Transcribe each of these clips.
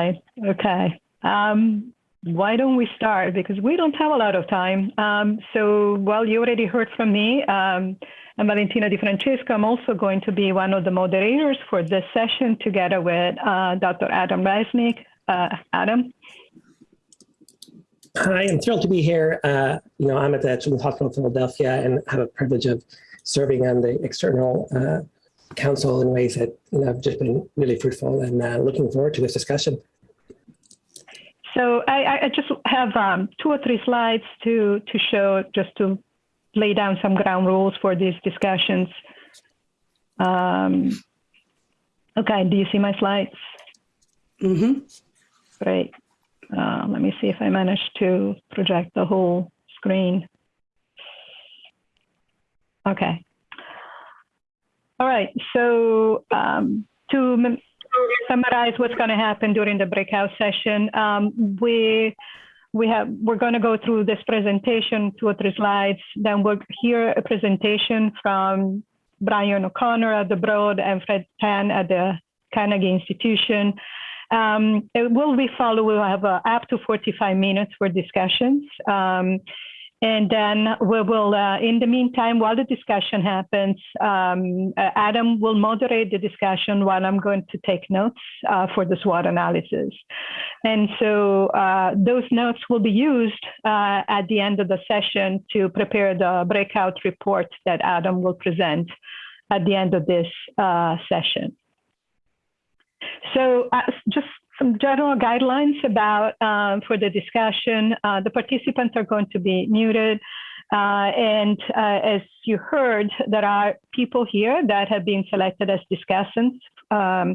right. Okay. Um, why don't we start? Because we don't have a lot of time. Um, so, well, you already heard from me. Um, I'm Valentina Di Francesco. I'm also going to be one of the moderators for this session together with uh, Dr. Adam Resnick. Uh, Adam. Hi, I'm thrilled to be here. Uh, you know, I'm at the Children's Hospital of Philadelphia and have a privilege of serving on the external uh, council in ways that you know, have just been really fruitful and uh, looking forward to this discussion. So I, I just have um, two or three slides to, to show, just to lay down some ground rules for these discussions. Um, okay, do you see my slides? Mm-hmm. Great. Uh, let me see if I managed to project the whole screen. Okay. All right, so um, to summarize what's going to happen during the breakout session, um, we we have we're going to go through this presentation, two or three slides. Then we'll hear a presentation from Brian O'Connor at the Broad and Fred Tan at the Carnegie Institution. Um, it will be followed. We'll have uh, up to 45 minutes for discussions. Um, and then we will, uh, in the meantime, while the discussion happens, um, uh, Adam will moderate the discussion while I'm going to take notes uh, for the SWOT analysis. And so uh, those notes will be used uh, at the end of the session to prepare the breakout report that Adam will present at the end of this uh, session. So just some general guidelines about um, for the discussion. Uh, the participants are going to be muted. Uh, and uh, as you heard, there are people here that have been selected as discussants. Um,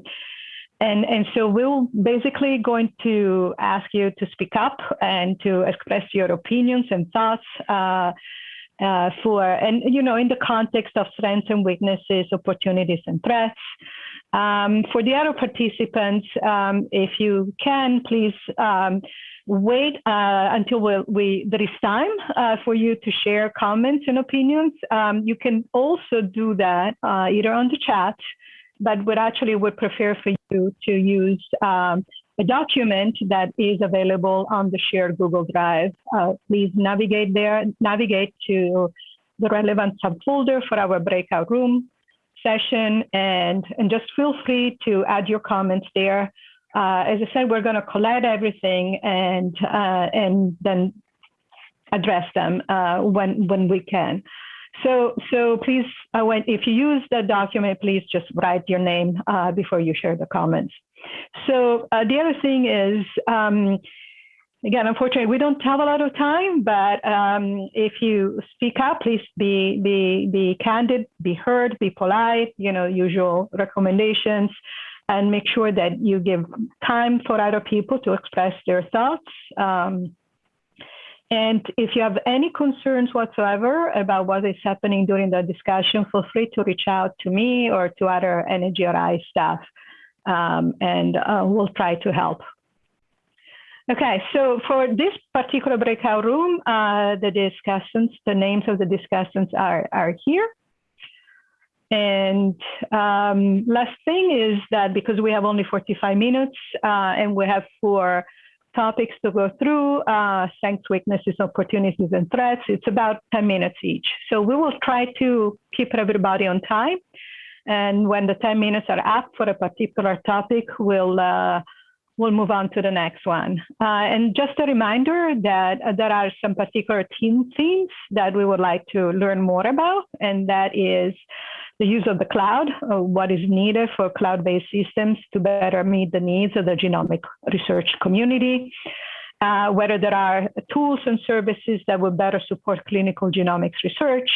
and, and so we'll basically going to ask you to speak up and to express your opinions and thoughts uh, uh, for, and you know, in the context of strengths and weaknesses, opportunities and threats. Um, for the other participants, um, if you can, please um, wait uh, until we, we, there is time uh, for you to share comments and opinions. Um, you can also do that uh, either on the chat, but we actually would prefer for you to use um, a document that is available on the shared Google Drive. Uh, please navigate there, navigate to the relevant subfolder for our breakout room session and, and just feel free to add your comments there. Uh, as I said, we're going to collect everything and, uh, and then address them uh, when, when we can. So, so please, uh, when, if you use the document, please just write your name uh, before you share the comments. So uh, the other thing is, um, again, unfortunately, we don't have a lot of time, but um, if you speak up, please be, be, be candid, be heard, be polite, you know, usual recommendations, and make sure that you give time for other people to express their thoughts. Um, and if you have any concerns whatsoever about what is happening during the discussion, feel free to reach out to me or to other NHGRI staff, um, and uh, we'll try to help. Okay, so for this particular breakout room, uh, the discussants, the names of the discussants are, are here. And um, last thing is that because we have only 45 minutes uh, and we have four topics to go through, uh, strengths, weaknesses, opportunities, and threats, it's about 10 minutes each. So we will try to keep everybody on time. And when the 10 minutes are up for a particular topic, we'll uh, we'll move on to the next one. Uh, and just a reminder that uh, there are some particular team themes that we would like to learn more about, and that is the use of the cloud, uh, what is needed for cloud-based systems to better meet the needs of the genomic research community, uh, whether there are tools and services that will better support clinical genomics research,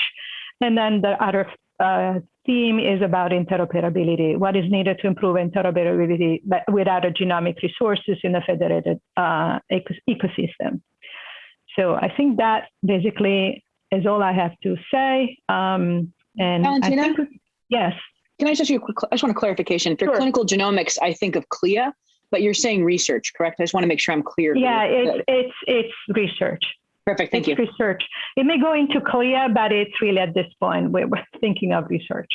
and then the other uh, theme is about interoperability. What is needed to improve interoperability with other genomic resources in a federated uh, ecosystem. So I think that basically is all I have to say. Um, and Valentina? I think, yes. Can I just ask you a quick, I just want a clarification. For Sure. clinical genomics, I think of CLIA, but you're saying research, correct? I just want to make sure I'm clear. Yeah, it's, it's, it's research. Perfect, thank you. It's research. It may go into CLIA, but it's really at this point, we're we're thinking of research.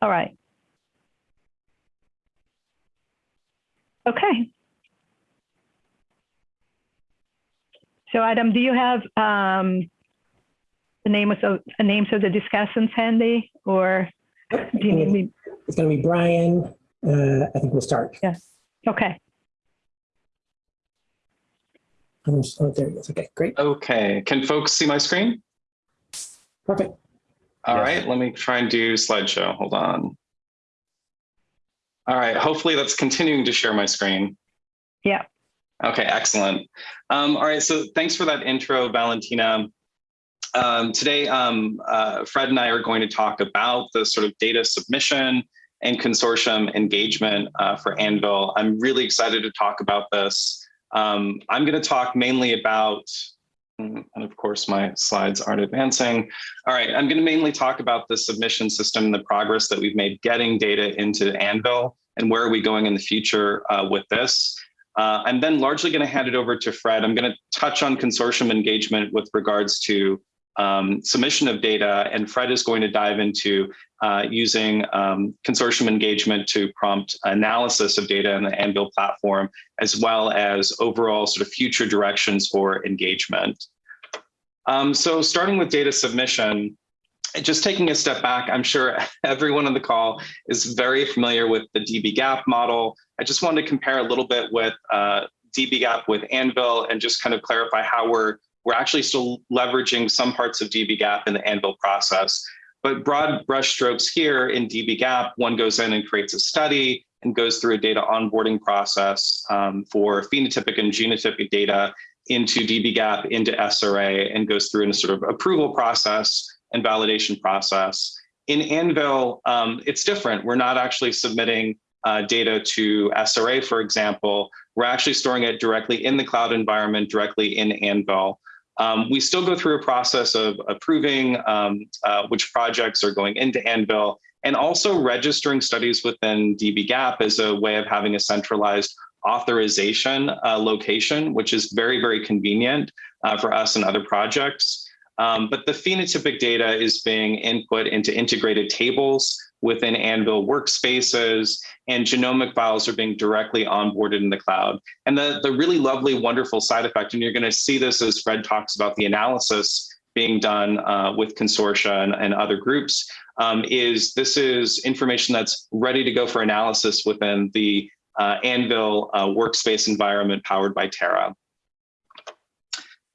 All right. Okay. So Adam, do you have um, the names of the names of the discussants handy, or do you need me? It's going to be Brian. Uh, I think we'll start. Yes. Okay. Um, Oh, there he is. Okay, great. Okay, can folks see my screen? Perfect. All Yes. right, let me try and do slideshow. Hold on. All right, hopefully that's continuing to share my screen. Yeah. Okay, excellent. Um, all right, so thanks for that intro, Valentina. Um, today, um, uh, Fred and I are going to talk about the sort of data submission and consortium engagement uh, for Anvil. I'm really excited to talk about this. Um, I'm going to talk mainly about, mm, and of course my slides aren't advancing. All right, I'm going to mainly talk about the submission system and the progress that we've made getting data into Anvil and where are we going in the future uh, with this. Uh, I'm then largely going to hand it over to Fred. I'm going to touch on consortium engagement with regards to um, submission of data, and Fred is going to dive into uh, using um, consortium engagement to prompt analysis of data in the Anvil platform, as well as overall sort of future directions for engagement. Um, so starting with data submission, just taking a step back, I'm sure everyone on the call is very familiar with the dbGaP model. I just wanted to compare a little bit with uh, dbGaP with Anvil and just kind of clarify how we're we're actually still leveraging some parts of dbGaP in the Anvil process. But broad brushstrokes here in dbGaP, one goes in and creates a study and goes through a data onboarding process um, for phenotypic and genotypic data into dbGaP, into SRA, and goes through a sort of approval process and validation process. In Anvil, um, it's different. We're not actually submitting uh, data to SRA, for example. We're actually storing it directly in the cloud environment, directly in Anvil. Um, we still go through a process of approving um, uh, which projects are going into Anvil and also registering studies within dbGaP as a way of having a centralized authorization uh, location, which is very, very convenient uh, for us and other projects. Um, but the phenotypic data is being input into integrated tables within Anvil workspaces, and genomic files are being directly onboarded in the cloud. And the, the really lovely, wonderful side effect, and you're going to see this as Fred talks about the analysis being done uh, with consortia and, and other groups, um, is this is information that's ready to go for analysis within the uh, Anvil uh, workspace environment powered by Terra.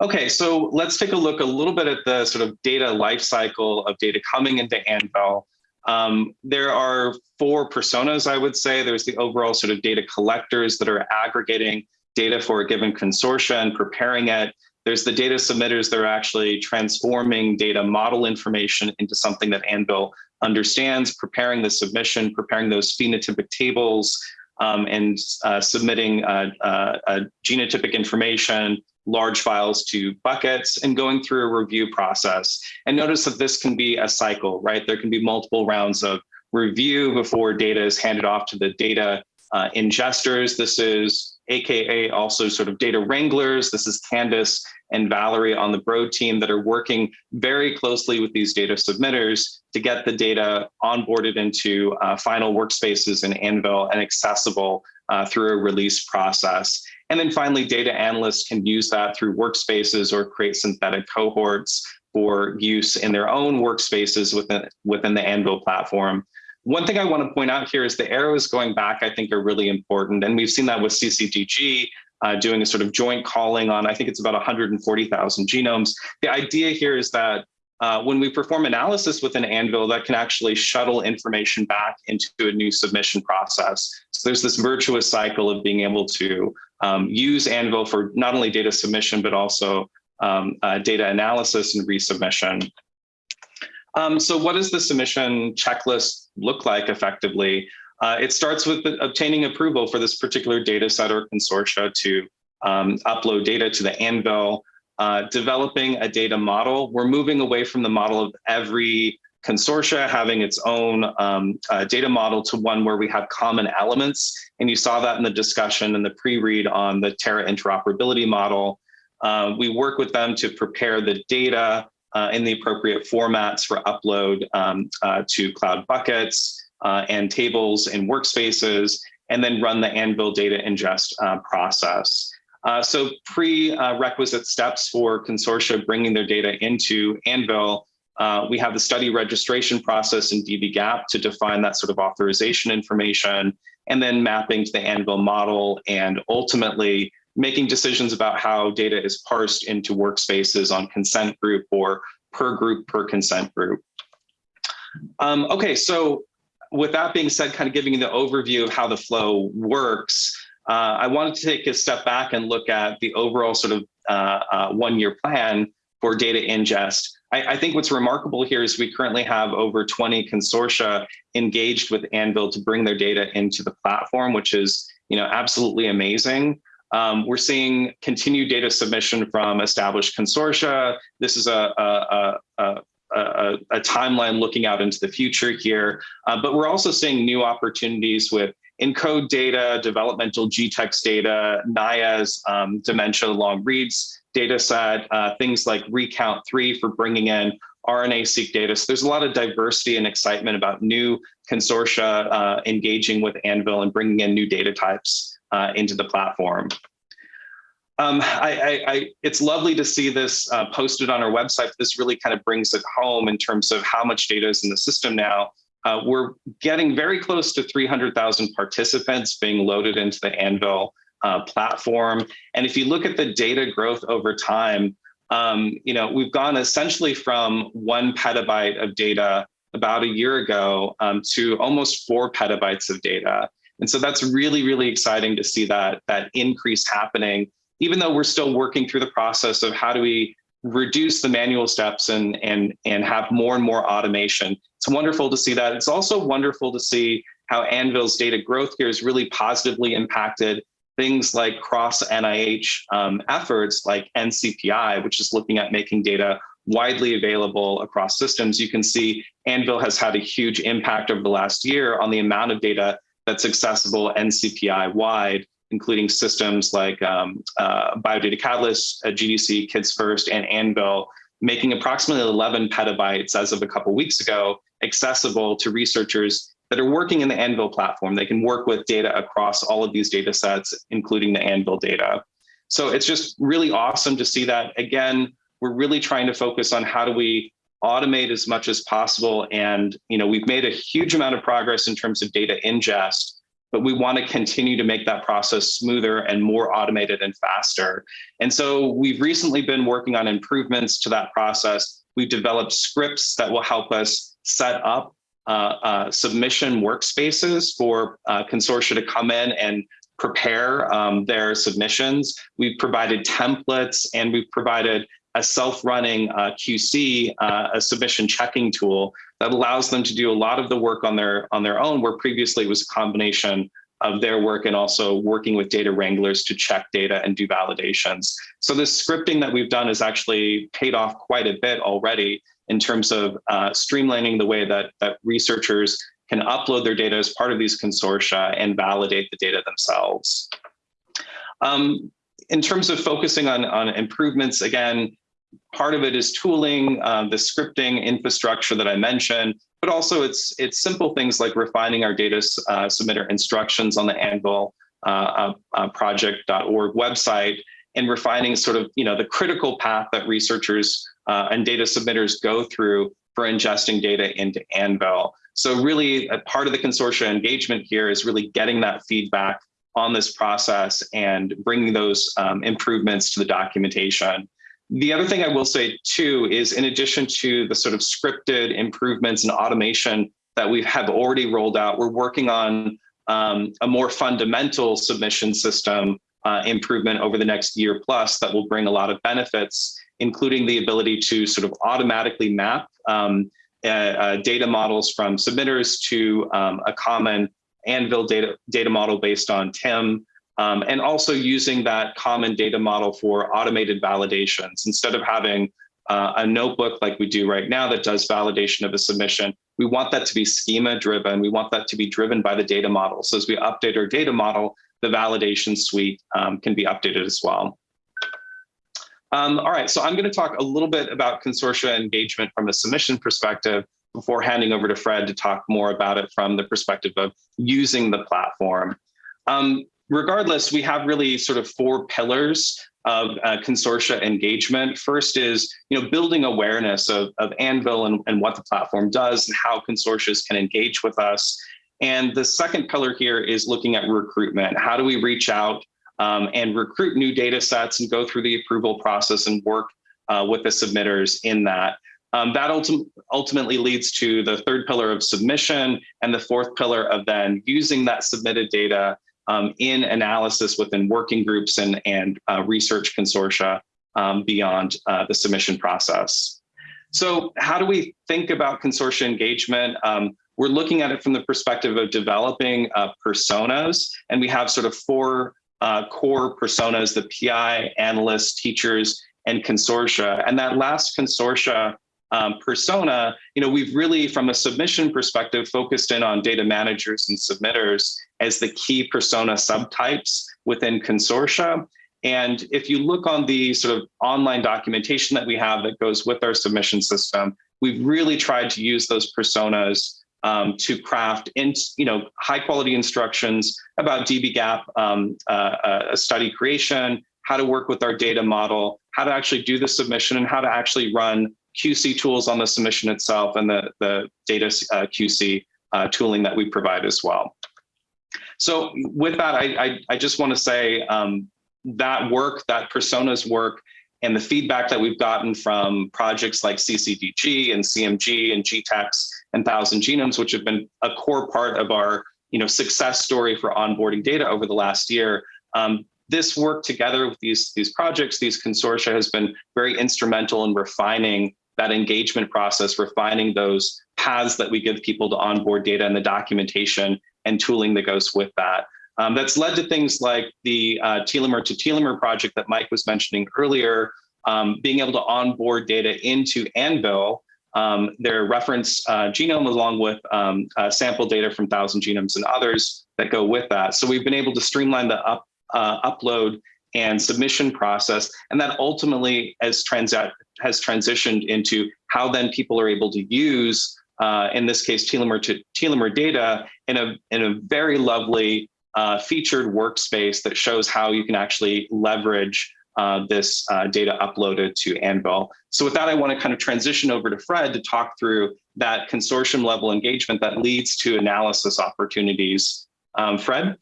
Okay, so let's take a look a little bit at the sort of data lifecycle of data coming into Anvil. Um, there are four personas, I would say. There's the overall sort of data collectors that are aggregating data for a given consortia and preparing it. There's the data submitters that are actually transforming data model information into something that Anvil understands, preparing the submission, preparing those phenotypic tables, um, and uh, submitting uh, uh, genotypic information, large files to buckets and going through a review process. And notice that this can be a cycle, right? There can be multiple rounds of review before data is handed off to the data uh, ingesters. This is AKA also sort of data wranglers. This is Candace and Valerie on the Broad team that are working very closely with these data submitters to get the data onboarded into uh, final workspaces in Anvil and accessible uh, through a release process. And then finally, data analysts can use that through workspaces or create synthetic cohorts for use in their own workspaces within, within the Anvil platform. One thing I want to point out here is the arrows going back, I think, are really important. And we've seen that with CCDG uh, doing a sort of joint calling on, I think it's about 140,000 genomes. The idea here is that uh, when we perform analysis within Anvil, that can actually shuttle information back into a new submission process. So there's this virtuous cycle of being able to um, use Anvil for not only data submission, but also um, uh, data analysis and resubmission. Um, so what does the submission checklist look like effectively? Uh, it starts with obtaining approval for this particular data set or consortia to um, upload data to the Anvil, uh, developing a data model. We're moving away from the model of every consortia having its own um, uh, data model to one where we have common elements. And you saw that in the discussion and the pre-read on the Terra interoperability model. Uh, we work with them to prepare the data uh, in the appropriate formats for upload um, uh, to cloud buckets uh, and tables and workspaces. and then run the Anvil data ingest uh, process. So prerequisite steps for consortia bringing their data into Anvil, uh, we have the study registration process in dbGaP to define that sort of authorization information, and then mapping to the Anvil model, and ultimately making decisions about how data is parsed into workspaces on consent group or per group per consent group. Um, okay, so with that being said, kind of giving you the overview of how the flow works, uh, I wanted to take a step back and look at the overall sort of uh, uh, one-year plan for data ingest. I, I, think what's remarkable here is we currently have over 20 consortia engaged with Anvil to bring their data into the platform, which is you know absolutely amazing. Um, we're seeing continued data submission from established consortia. This is a, a, a, a, a timeline looking out into the future here, uh, but we're also seeing new opportunities with ENCODE data, developmental GTEx data, NIA's um, dementia long reads data set, uh, things like Recount 3 for bringing in RNA-seq data. So there's a lot of diversity and excitement about new consortia uh, engaging with Anvil and bringing in new data types uh, into the platform. Um, I, I, I, it's lovely to see this uh, posted on our website. This really kind of brings it home in terms of how much data is in the system now. Uh, we're getting very close to 300,000 participants being loaded into the Anvil uh, platform. And if you look at the data growth over time, um, you know, we've gone essentially from one petabyte of data about a year ago um, to almost four petabytes of data. And so that's really, really exciting to see that, that increase happening, even though we're still working through the process of how do we reduce the manual steps and, and, and have more and more automation. It's wonderful to see that. It's also wonderful to see how Anvil's data growth here has really positively impacted things like cross NIH um, efforts like NCPI, which is looking at making data widely available across systems. You can see Anvil has had a huge impact over the last year on the amount of data that's accessible NCPI wide, including systems like um, uh, Biodata Catalyst, uh, GDC, Kids First, and Anvil, making approximately 11 petabytes as of a couple weeks ago accessible to researchers that are working in the Anvil platform. They can work with data across all of these data sets, including the Anvil data. So it's just really awesome to see that. Again, we're really trying to focus on how do we automate as much as possible. And you know, we've made a huge amount of progress in terms of data ingest, but we want to continue to make that process smoother and more automated and faster. And so we've recently been working on improvements to that process. We've developed scripts that will help us set up submission workspaces for uh, consortia to come in and prepare um, their submissions. We've provided templates and we've provided a self-running uh, QC, uh, a submission checking tool that allows them to do a lot of the work on their on their own, where previously it was a combination of their work and also working with data wranglers to check data and do validations. So this scripting that we've done has actually paid off quite a bit already in terms of uh, streamlining the way that, that researchers can upload their data as part of these consortia and validate the data themselves. Um, in terms of focusing on, on improvements, again, part of it is tooling, uh, the scripting infrastructure that I mentioned, but also it's it's simple things like refining our data uh, submitter instructions on the Anvil uh, uh, uh project.org website and refining sort of you know the critical path that researchers uh, and data submitters go through for ingesting data into Anvil. So really a part of the consortia engagement here is really getting that feedback on this process and bringing those um, improvements to the documentation. The other thing I will say too is in addition to the sort of scripted improvements and automation that we have already rolled out, we're working on um, a more fundamental submission system uh, improvement over the next year plus that will bring a lot of benefits including the ability to sort of automatically map um, uh, uh, data models from submitters to um, a common Anvil data, data model based on TIM, um, and also using that common data model for automated validations. Instead of having uh, a notebook like we do right now that does validation of a submission, we want that to be schema driven. We want that to be driven by the data model. So as we update our data model, the validation suite um, can be updated as well. Um, all right, so I'm going to talk a little bit about consortia engagement from a submission perspective before handing over to Fred to talk more about it from the perspective of using the platform. Um, regardless, we have really sort of four pillars of uh, consortia engagement. First is, you know, building awareness of, of Anvil and, and what the platform does and how consortia can engage with us. And the second pillar here is looking at recruitment. How do we reach out um, and recruit new data sets and go through the approval process and work uh, with the submitters in that. Um, that ultim ultimately leads to the third pillar of submission and the fourth pillar of then using that submitted data um, in analysis within working groups and, and uh, research consortia um, beyond uh, the submission process. So how do we think about consortia engagement? Um, we're looking at it from the perspective of developing uh, personas, and we have sort of four uh, core personas, the PI, analysts, teachers, and consortia. And that last consortia um, persona, you know, we've really, from a submission perspective, focused in on data managers and submitters as the key persona subtypes within consortia. And if you look on the sort of online documentation that we have that goes with our submission system, we've really tried to use those personas um, to craft in, you know, high quality instructions about dbGaP um, uh, uh, study creation, how to work with our data model, how to actually do the submission and how to actually run QC tools on the submission itself and the, the data uh, QC uh, tooling that we provide as well. So with that, I, I, I just want to say um, that work, that personas work, and the feedback that we've gotten from projects like CCDG and CMG and GTEx and Thousand Genomes, which have been a core part of our you know, success story for onboarding data over the last year, um, this work together with these, these projects, these consortia has been very instrumental in refining that engagement process, refining those paths that we give people to onboard data and the documentation and tooling that goes with that. Um, that's led to things like the uh, telomere to telomere project that Mike was mentioning earlier, um, being able to onboard data into Anvil, um, their reference uh, genome along with um, uh, sample data from Thousand Genomes and others that go with that. So we've been able to streamline the up, uh, upload and submission process. And that ultimately has, has transitioned into how then people are able to use, uh, in this case, telomere to telomere data in a, in a very lovely uh, featured workspace that shows how you can actually leverage uh, this uh, data uploaded to Anvil. So with that, I want to kind of transition over to Fred to talk through that consortium level engagement that leads to analysis opportunities. Um, Fred?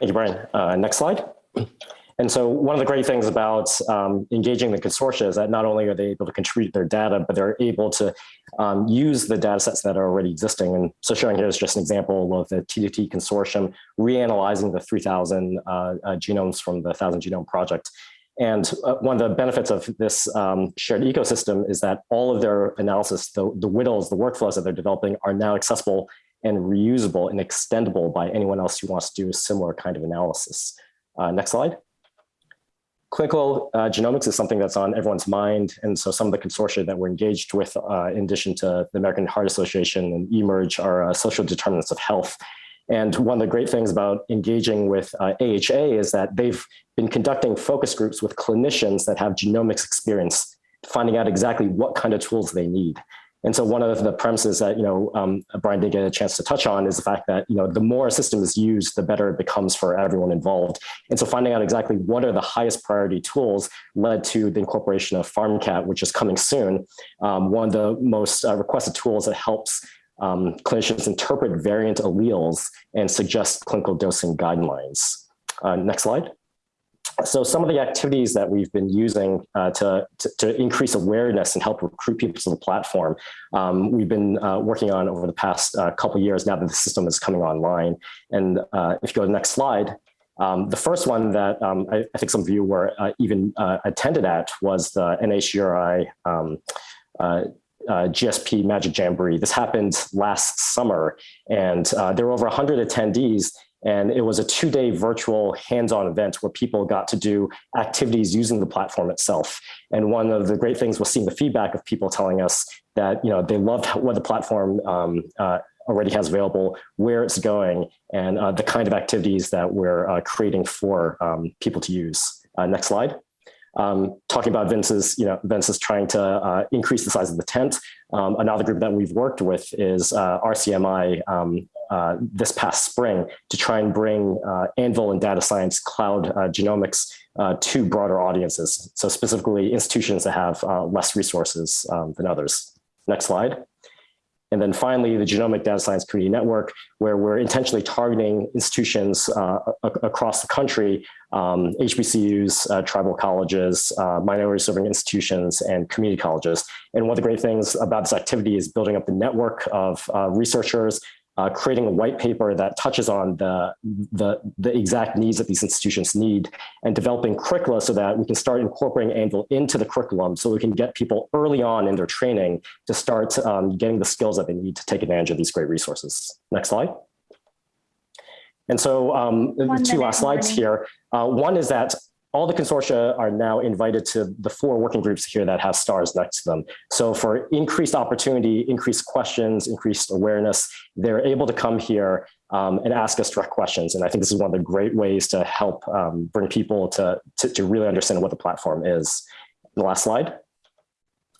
Thank you, Brian. Uh, next slide. And so one of the great things about um, engaging the consortia is that not only are they able to contribute their data, but they're able to um, use the data sets that are already existing. And so showing here is just an example of the T2T consortium reanalyzing the 3000 uh, uh, genomes from the 1000 Genome Project. And uh, one of the benefits of this um, shared ecosystem is that all of their analysis, the, the WDLs, the workflows that they're developing are now accessible and reusable and extendable by anyone else who wants to do a similar kind of analysis. Uh, next slide. Clinical uh, genomics is something that's on everyone's mind. And so some of the consortia that we're engaged with, uh, in addition to the American Heart Association and eMERGE, are uh, social determinants of health. And one of the great things about engaging with AHA uh, is that they've been conducting focus groups with clinicians that have genomics experience, finding out exactly what kind of tools they need. And so one of the premises that, you know, um, Brian did get a chance to touch on is the fact that, you know, the more a system is used, the better it becomes for everyone involved. And so finding out exactly what are the highest priority tools led to the incorporation of PharmCAT, which is coming soon. Um, one of the most uh, requested tools that helps um, clinicians interpret variant alleles and suggest clinical dosing guidelines. Uh, next slide so some of the activities that we've been using uh, to, to, to, increase awareness and help recruit people to the platform, um, we've been uh, working on over the past uh, couple years now that the system is coming online. And uh, if you go to the next slide, um, the first one that um, I, I, think some of you were uh, even attended at was the NHGRI um, GSP Magic Jamboree. This happened last summer, and there were over 100 attendees, and it was a two day virtual hands-on event where people got to do activities using the platform itself. And one of the great things was seeing the feedback of people telling us that, you know, they loved what the platform um, uh, already has available, where it's going, and uh, the kind of activities that we're uh, creating for um, people to use. Uh, next slide. Um, talking about Vince's, you know, Vince is trying to uh, increase the size of the tent. Um, another group that we've worked with is uh, RCMI um, uh, this past spring to try and bring uh, Anvil and data science cloud uh, genomics uh, to broader audiences. So specifically institutions that have less resources um, than others. Next slide. And then finally, the Genomic Data Science Community Network, where we're intentionally targeting institutions uh, across the country, um, HBCUs, uh, tribal colleges, uh, minority serving institutions, and community colleges. And one of the great things about this activity is building up the network of uh, researchers uh, creating a white paper that touches on the, the, the, exact needs that these institutions need and developing curricula so that we can start incorporating Anvil into the curriculum so we can get people early on in their training to start um, getting the skills that they need to take advantage of these great resources. Next slide. And so um, two last slides here. Uh, one is that all the consortia are now invited to the four working groups here that have stars next to them. So for increased opportunity, increased questions, increased awareness, they're able to come here um, and ask us direct questions. And I think this is one of the great ways to help um, bring people to, to, to really understand what the platform is. The last slide.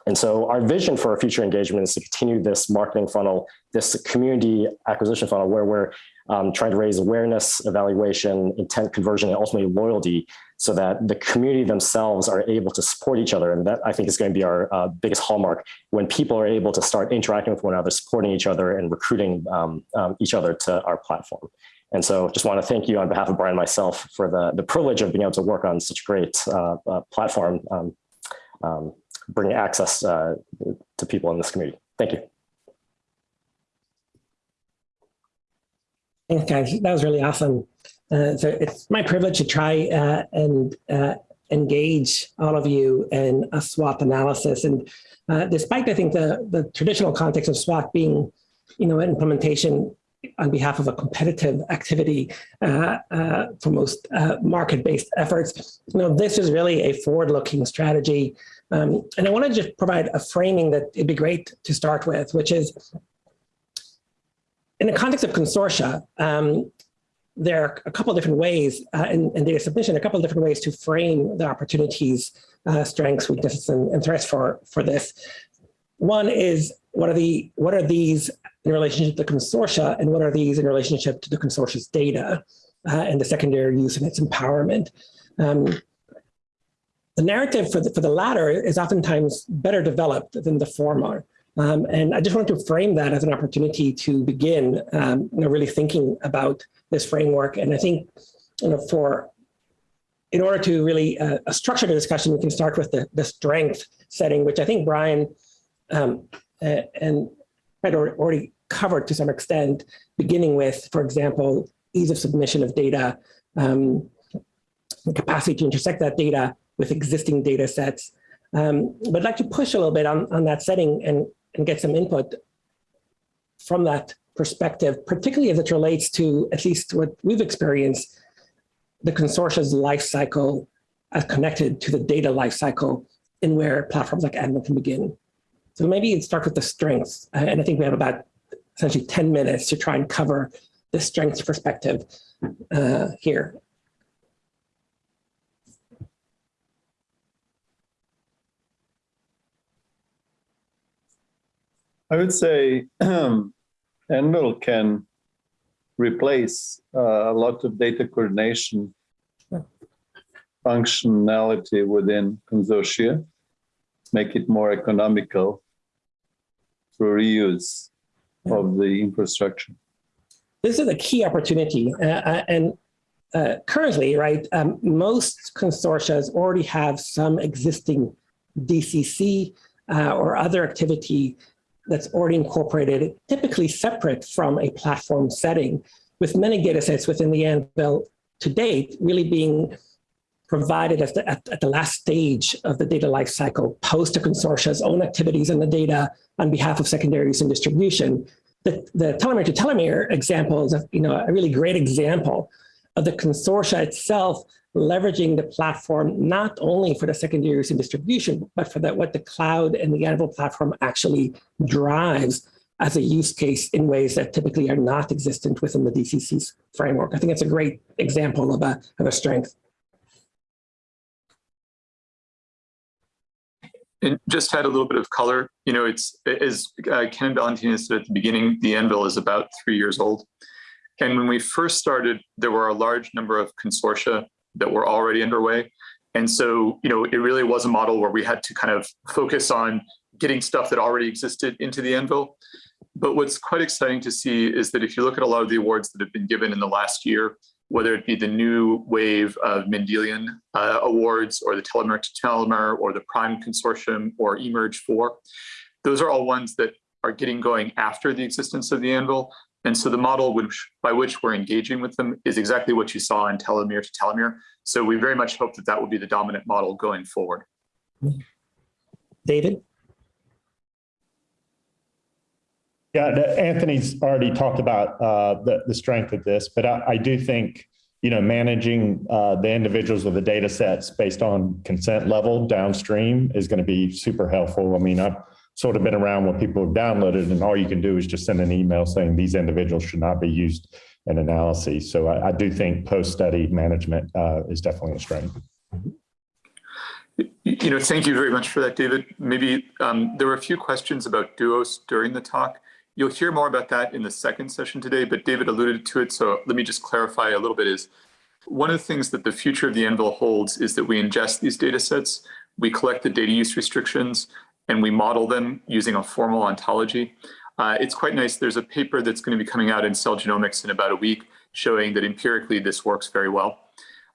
And so our vision for our future engagement is to continue this marketing funnel, this community acquisition funnel where we're um, trying to raise awareness, evaluation, intent conversion, and ultimately loyalty so that the community themselves are able to support each other. And that I think is going to be our uh, biggest hallmark when people are able to start interacting with one another, supporting each other and recruiting um, um, each other to our platform. And so just want to thank you on behalf of Brian and myself for the, the privilege of being able to work on such a great uh, uh, platform, um, um, bringing access uh, to people in this community. Thank you. Thanks, guys. That was really awesome. Uh, so it's my privilege to try uh, and uh, engage all of you in a SWOT analysis. And uh, despite, I think, the, the traditional context of SWOT being, you know, implementation on behalf of a competitive activity uh, uh, for most market-based efforts, you know, this is really a forward-looking strategy. Um, and I want to just provide a framing that it'd be great to start with, which is in the context of consortia, um, there are a couple of different ways uh, in, in, data submission, a couple of different ways to frame the opportunities, uh, strengths, weaknesses, and, and, threats for, for this. One is what are the what are these in relationship to the consortia, and what are these in relationship to the consortia's data uh, and the secondary use and its empowerment. Um, the narrative for the, for the latter is oftentimes better developed than the former. Um, and I just wanted to frame that as an opportunity to begin um, you know, really thinking about this framework. And I think you know, for in order to really uh, structure the discussion, we can start with the, the strength setting, which I think Brian um, and Fred already covered to some extent, beginning with, for example, ease of submission of data, um, the capacity to intersect that data with existing data sets. Um, but I'd like to push a little bit on, on that setting and and get some input from that perspective, particularly as it relates to at least what we've experienced, the consortia's life cycle as connected to the data life cycle in where platforms like Anvil can begin. So maybe start with the strengths. Uh, and I think we have about essentially 10 minutes to try and cover the strengths perspective uh, here. I would say Anvil can replace uh, a lot of data coordination functionality within consortia, make it more economical through reuse of the infrastructure. This is a key opportunity. Uh, and uh, currently, right, um, most consortia already have some existing DCC uh, or other activity that's already incorporated, typically separate from a platform setting, with many data sets within the Anvil to date really being provided at the, at, at the last stage of the data lifecycle, post a consortia's own activities and the data on behalf of secondaries and distribution. The, the telomere to telomere example is a, you know, a really great example of the consortia itself leveraging the platform not only for the secondary use and distribution, but for that what the cloud and the Anvil platform actually drives as a use case in ways that typically are not existent within the DCC's framework. I think it's a great example of a, of a strength. And just to add a little bit of color, you know, it's as uh, Ken Valentina said at the beginning, the Anvil is about three years old. And when we first started, there were a large number of consortia that were already underway. And so, you know, it really was a model where we had to kind of focus on getting stuff that already existed into the Anvil. But what's quite exciting to see is that if you look at a lot of the awards that have been given in the last year, whether it be the new wave of Mendelian uh, awards or the telomere to telomere or the PRIMED Consortium or eMERGE 4, those are all ones that are getting going after the existence of the Anvil. And so the model which, by which we're engaging with them is exactly what you saw in telomere to telomere. So we very much hope that that will be the dominant model going forward. David? Yeah, Anthony's already talked about uh, the, the strength of this, but I, I do think, you know, managing uh, the individuals with the data sets based on consent level downstream is going to be super helpful. I mean, I've sort of been around when people have downloaded and all you can do is just send an email saying these individuals should not be used in analyses. So I, I do think post-study management uh, is definitely a strength. You you know, thank you very much for that, David. Maybe um, there were a few questions about duos during the talk. You'll hear more about that in the second session today, but David alluded to it. So let me just clarify a little bit is one of the things that the future of the Anvil holds is that we ingest these data sets, we collect the data use restrictions, and we model them using a formal ontology. Uh, it's quite nice. There's a paper that's going to be coming out in Cell Genomics in about a week showing that empirically this works very well.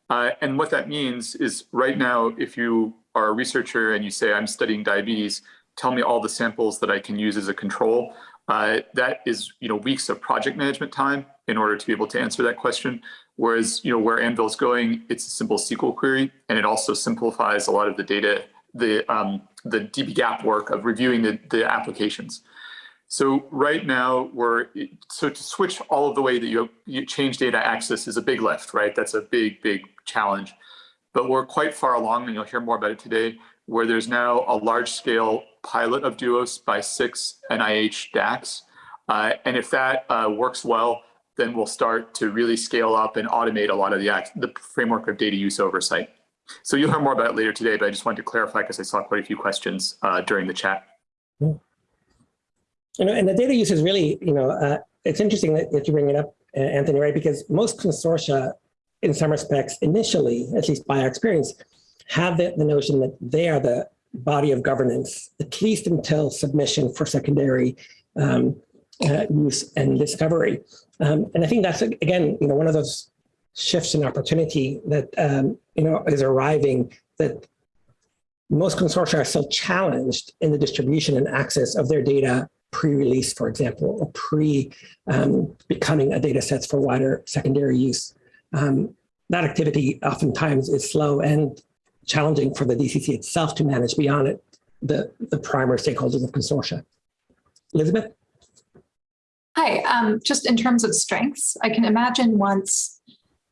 Uh, and what that means is right now, if you are a researcher and you say, I'm studying diabetes, tell me all the samples that I can use as a control. Uh, that is, you know, weeks of project management time in order to be able to answer that question. Whereas, you know, where Anvil's going, it's a simple SQL query, and it also simplifies a lot of the data, the um, the dbGaP work of reviewing the, the applications. So right now we're, so to switch all of the way that you, you change data access is a big lift, right? That's a big, big challenge. But we're quite far along, and you'll hear more about it today, where there's now a large scale pilot of Duos by six NIH DACs. Uh, and if that uh, works well, then we'll start to really scale up and automate a lot of the, act the framework of data use oversight. So you'll hear more about it later today, but I just wanted to clarify because I saw quite a few questions uh, during the chat. You know, and the data use is really, you know, uh, it's interesting that, that you bring it up, uh, Anthony, right? Because most consortia, in some respects, initially, at least by our experience, have the, the notion that they are the body of governance, at least until submission for secondary um, uh, use and discovery. Um, and I think that's, again, you know, one of those shifts in opportunity that, um, you know, is arriving that most consortia are still challenged in the distribution and access of their data pre-release, for example, or pre-becoming um, a data sets for wider secondary use. Um, that activity oftentimes is slow and challenging for the DCC itself to manage beyond it, the, the primary stakeholders of consortia. Elizabeth? Hi, um, just in terms of strengths, I can imagine once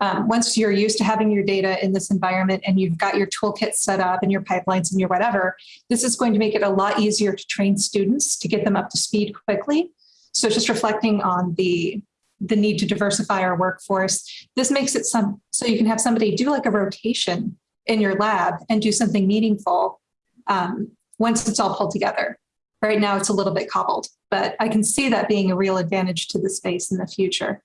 um, once you're used to having your data in this environment and you've got your toolkit set up and your pipelines and your whatever, this is going to make it a lot easier to train students to get them up to speed quickly. So just reflecting on the the need to diversify our workforce, this makes it some so you can have somebody do like a rotation in your lab and do something meaningful um, once it's all pulled together. Right now, it's a little bit cobbled, but I can see that being a real advantage to the space in the future.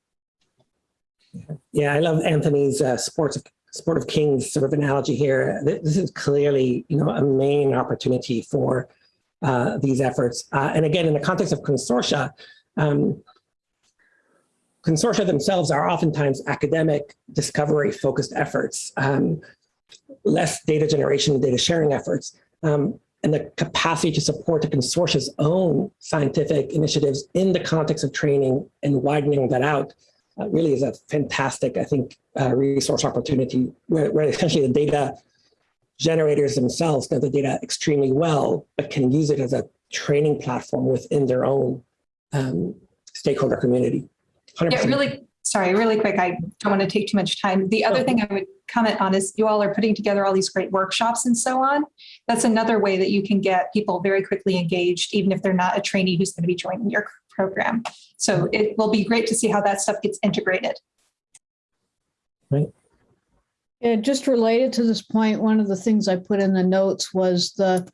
Yeah, I love Anthony's uh, sports sport of kings sort of analogy here. This is clearly, you know, a main opportunity for uh, these efforts. Uh, and again, in the context of consortia, um, consortia themselves are oftentimes academic discovery focused efforts, um, less data generation and data sharing efforts. Um, and the capacity to support the consortia's own scientific initiatives in the context of training and widening that out uh, really is a fantastic, I think, uh, resource opportunity where, where, essentially the data generators themselves know the data extremely well, but can use it as a training platform within their own um, stakeholder community. 100%. Yeah, really, sorry, really quick. I don't want to take too much time. The other thing I would comment on is you all are putting together all these great workshops and so on. That's another way that you can get people very quickly engaged, even if they're not a trainee who's going to be joining your program. So it will be great to see how that stuff gets integrated. Right. Yeah, just related to this point, one of the things I put in the notes was the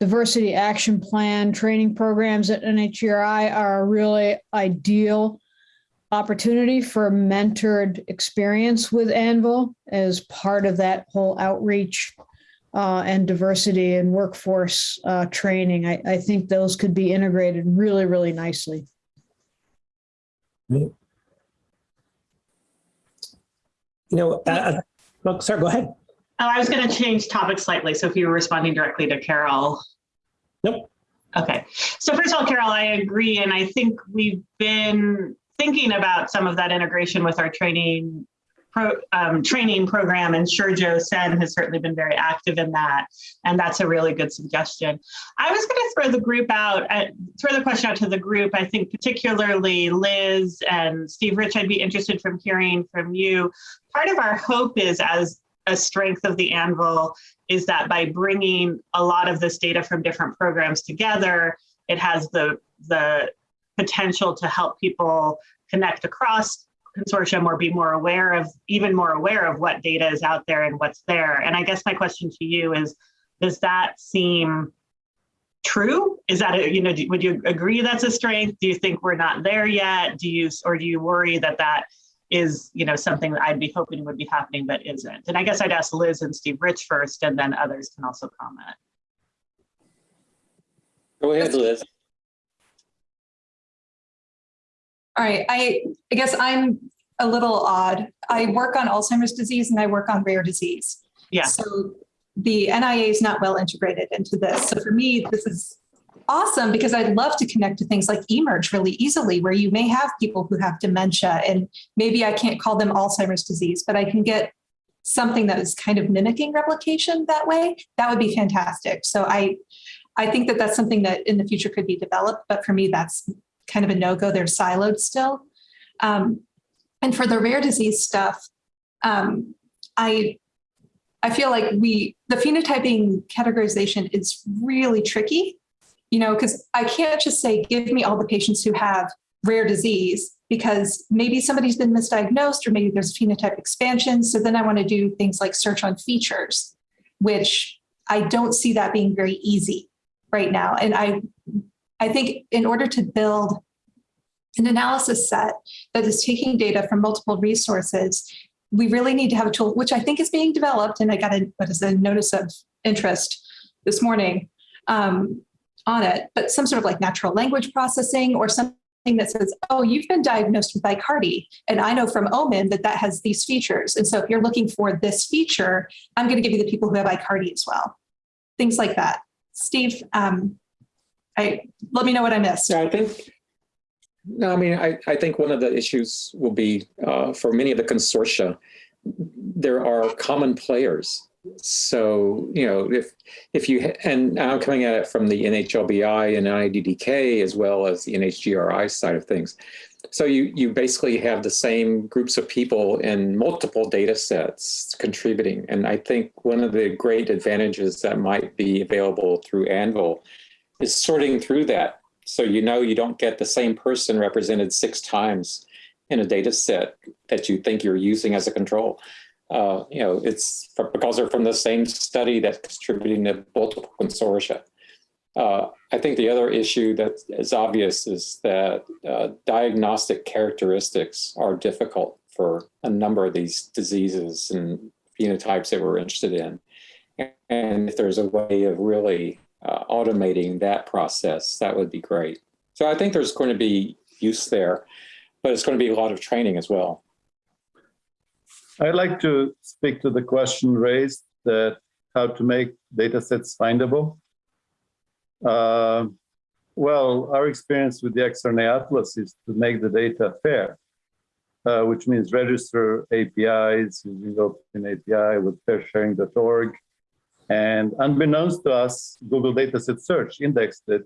diversity action plan training programs at NHGRI are a really ideal opportunity for mentored experience with Anvil as part of that whole outreach uh, and diversity and workforce uh, training. I, I think those could be integrated really, really nicely. You know, uh, uh, well, sorry, go ahead. Oh, I was going to change topic slightly. So if you were responding directly to Carol. Nope. Okay. So first of all, Carol, I agree. And I think we've been thinking about some of that integration with our training pro, um, training program and Joe Sen has certainly been very active in that. And that's a really good suggestion. I was going to throw the group out, uh, throw the question out to the group. I think particularly Liz and Steve Rich, I'd be interested from hearing from you. Part of our hope is as a strength of the Anvil is that by bringing a lot of this data from different programs together, it has the, the potential to help people connect across consortium or be more aware of, even more aware of what data is out there and what's there. And I guess my question to you is, does that seem true? Is that, a, you know, would you agree that's a strength? Do you think we're not there yet? Do you, or do you worry that that is you know something that I'd be hoping would be happening but isn't. And I guess I'd ask Liz and Steve Rich first, and then others can also comment. Go ahead, Liz. All right, I, I guess I'm a little odd. I work on Alzheimer's disease and I work on rare disease. Yeah. So the NIA is not well integrated into this. So for me, this is awesome because I'd love to connect to things like eMERGE really easily, where you may have people who have dementia and maybe I can't call them Alzheimer's disease, but I can get something that is kind of mimicking replication that way. That would be fantastic. So I, I think that that's something that in the future could be developed, but for me, that's kind of a no-go. They're siloed still. Um, and for the rare disease stuff, um, I, I feel like we, the phenotyping categorization is really tricky you know, because I can't just say, give me all the patients who have rare disease because maybe somebody's been misdiagnosed or maybe there's phenotype expansion. So then I want to do things like search on features, which I don't see that being very easy right now. And I, I think in order to build an analysis set that is taking data from multiple resources, we really need to have a tool, which I think is being developed. And I got a, what is a notice of interest this morning um, on it, but some sort of like natural language processing or something that says, oh, you've been diagnosed with Aicardi. And I know from OMIM that that has these features. And so if you're looking for this feature, I'm going to give you the people who have Aicardi as well. Things like that. Steve, um, I, let me know what I missed. Yeah, I think, no, I mean, I, I think one of the issues will be uh, for many of the consortia, there are common players so you know if if you and I'm coming at it from the NHLBI and NIDDK as well as the NHGRI side of things. So you you basically have the same groups of people in multiple data sets contributing. And I think one of the great advantages that might be available through Anvil is sorting through that. So you know you don't get the same person represented six times in a data set that you think you're using as a control uh, you know, it's for, because they're from the same study that's contributing to multiple consortia. Uh, I think the other issue that is obvious is that uh, diagnostic characteristics are difficult for a number of these diseases and phenotypes that we're interested in. And if there's a way of really uh, automating that process, that would be great. So I think there's going to be use there, but it's going to be a lot of training as well. I'd like to speak to the question raised that how to make data sets findable. Uh, well, our experience with the exRNA Atlas is to make the data fair, uh, which means register APIs using Open API with fairsharing.org. And unbeknownst to us, Google Dataset Search indexed it,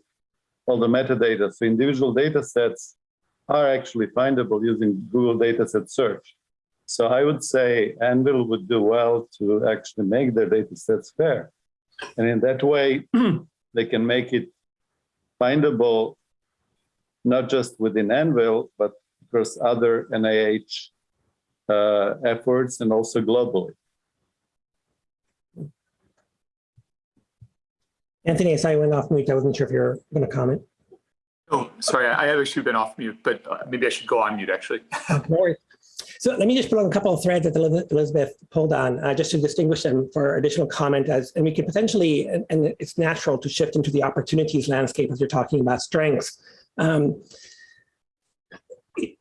all the metadata. So individual data sets are actually findable using Google Dataset Search. So I would say Anvil would do well to actually make their data sets fair. And in that way, they can make it findable, not just within Anvil, but across other NIH uh, efforts and also globally. Anthony, I saw you went off mute. I wasn't sure if you were going to comment. Oh, sorry, I have actually been off mute, but uh, maybe I should go on mute actually. No worries. So let me just put on a couple of threads that Elizabeth pulled on, uh, just to distinguish them for additional comment as, and we can potentially, and, and it's natural to shift into the opportunities landscape as you're talking about strengths. Um, you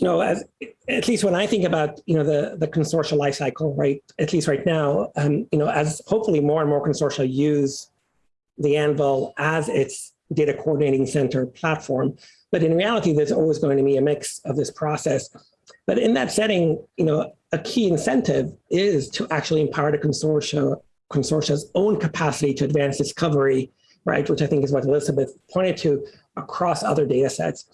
know, as, at least when I think about, you know, the, the consortia life cycle, right, at least right now, um, you know, as hopefully more and more consortia use the Anvil as its data coordinating center platform, but in reality, there's always going to be a mix of this process. But in that setting, you know, a key incentive is to actually empower the consortia, consortia's own capacity to advance discovery, right? Which I think is what Elizabeth pointed to across other data sets.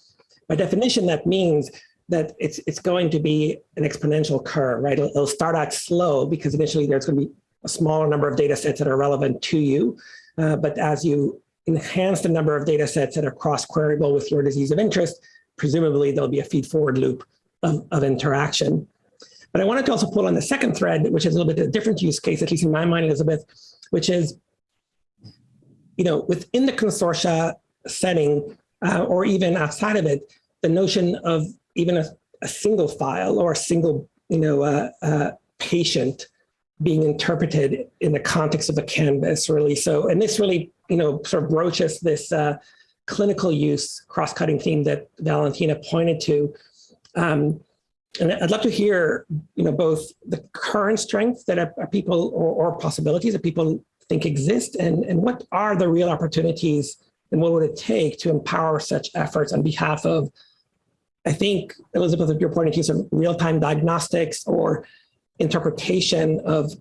By definition, that means that it's, it's going to be an exponential curve, right? It'll, it'll start out slow because initially there's going to be a smaller number of data sets that are relevant to you. Uh, but as you enhance the number of data sets that are cross-queryable with your disease of interest, presumably there'll be a feed-forward loop of, of interaction. But I wanted to also pull on the second thread, which is a little bit of a different use case, at least in my mind, Elizabeth, which is, you know, within the consortia setting, uh, or even outside of it, the notion of even a, a single file or a single, you know, uh, uh, patient being interpreted in the context of a canvas, really. So, and this really, you know, sort of broaches this uh, clinical use cross-cutting theme that Valentina pointed to. Um, and I'd love to hear, you know, both the current strengths that are, are people or, or, possibilities that people think exist, and, and what are the real opportunities and what would it take to empower such efforts on behalf of, I think, Elizabeth, if you're pointing to some real-time diagnostics or interpretation of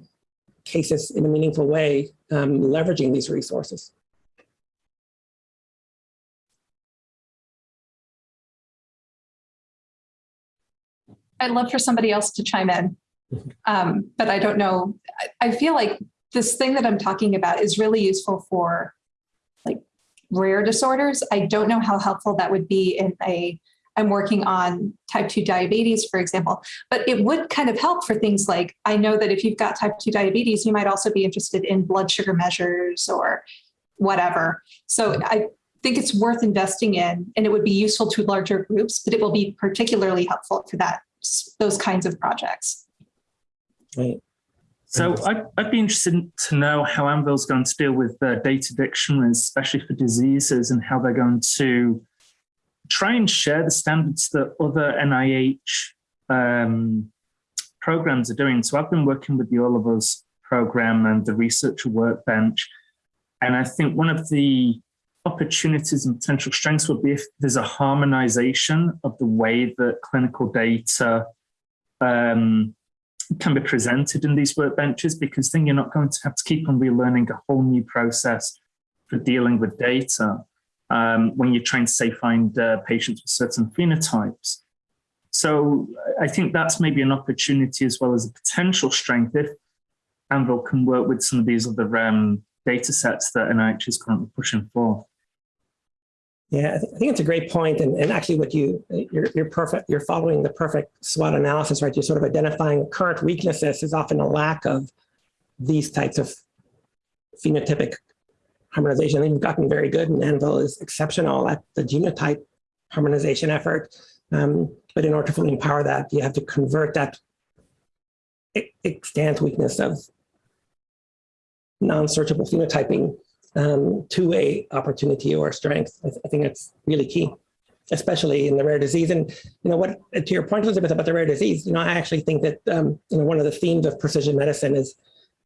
cases in a meaningful way, um, leveraging these resources. I'd love for somebody else to chime in, um, but I don't know. I, I feel like this thing that I'm talking about is really useful for like rare disorders. I don't know how helpful that would be in a I'm working on type 2 diabetes, for example. But it would kind of help for things like, I know that if you've got type 2 diabetes, you might also be interested in blood sugar measures or whatever. So I think it's worth investing in, and it would be useful to larger groups, but it will be particularly helpful for that those kinds of projects. Right. So I'd, I'd, be interested to know how Anvil's going to deal with uh, data dictionaries, especially for diseases, and how they're going to try and share the standards that other NIH um, programs are doing. So I've been working with the All of Us program and the Researcher Workbench. And I think one of the opportunities and potential strengths would be if there's a harmonization of the way that clinical data um, can be presented in these workbenches, because then you're not going to have to keep on relearning a whole new process for dealing with data um, when you're trying to say find uh, patients with certain phenotypes. So I think that's maybe an opportunity as well as a potential strength if Anvil can work with some of these other um, data sets that NIH is currently pushing for. Yeah, I, think it's a great point, and, and actually, what you you're, you're perfect. You're following the perfect SWOT analysis, right? You're sort of identifying current weaknesses is often a lack of these types of phenotypic harmonization. We've gotten very good, and Anvil is exceptional at the genotype harmonization effort. Um, but in order to fully empower that, you have to convert that extant weakness of non-searchable phenotyping um, to a opportunity or strength. I, th I think that's really key, especially in the rare disease. And you know what, to your point, Elizabeth, about the rare disease, you know, I actually think that um, you know one of the themes of precision medicine is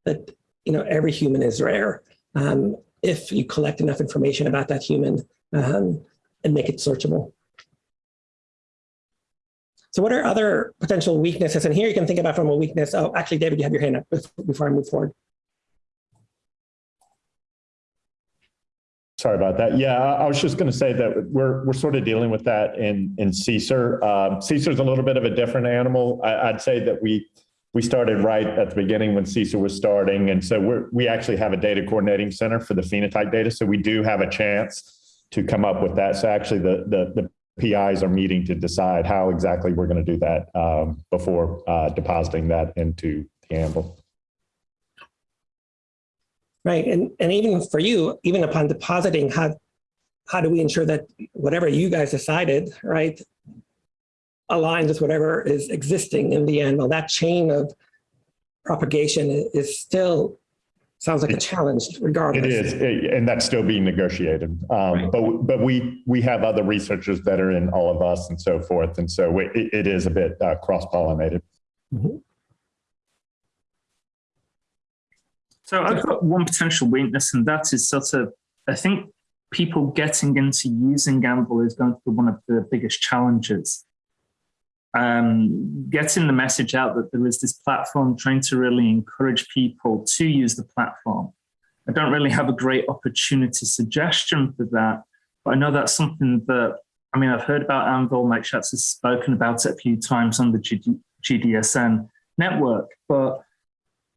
that you know every human is rare. Um, if you collect enough information about that human um, and make it searchable. So what are other potential weaknesses? And here you can think about from a weakness. Oh, actually, David, you have your hand up before I move forward. Sorry about that. Yeah, I was just going to say that we're we're sort of dealing with that in in CSER. Um, CSER is a little bit of a different animal. I, would say that we we started right at the beginning when CSER was starting. And so we're, we actually have a data coordinating center for the phenotype data. So we do have a chance to come up with that. So actually the, the, the PIs are meeting to decide how exactly we're going to do that um, before uh, depositing that into the Anvil. Right, and, and even for you, even upon depositing, how, how do we ensure that whatever you guys decided, right, aligns with whatever is existing in the end? Well, that chain of propagation is still, sounds like a challenge regardless. It is, eh, and that's still being negotiated. Um, but, but we, we have other researchers that are in all of us and so forth. And so it, it is a bit uh, cross-pollinated. So I've got one potential weakness, and that is sort of, I think people getting into using Anvil is going to be one of the biggest challenges. Um, getting the message out that there is this platform, trying to really encourage people to use the platform. I don't really have a great opportunity suggestion for that, but I know that's something that, I mean, I've heard about Anvil, Mike Schatz has spoken about it a few times on the GD, GDSN network, but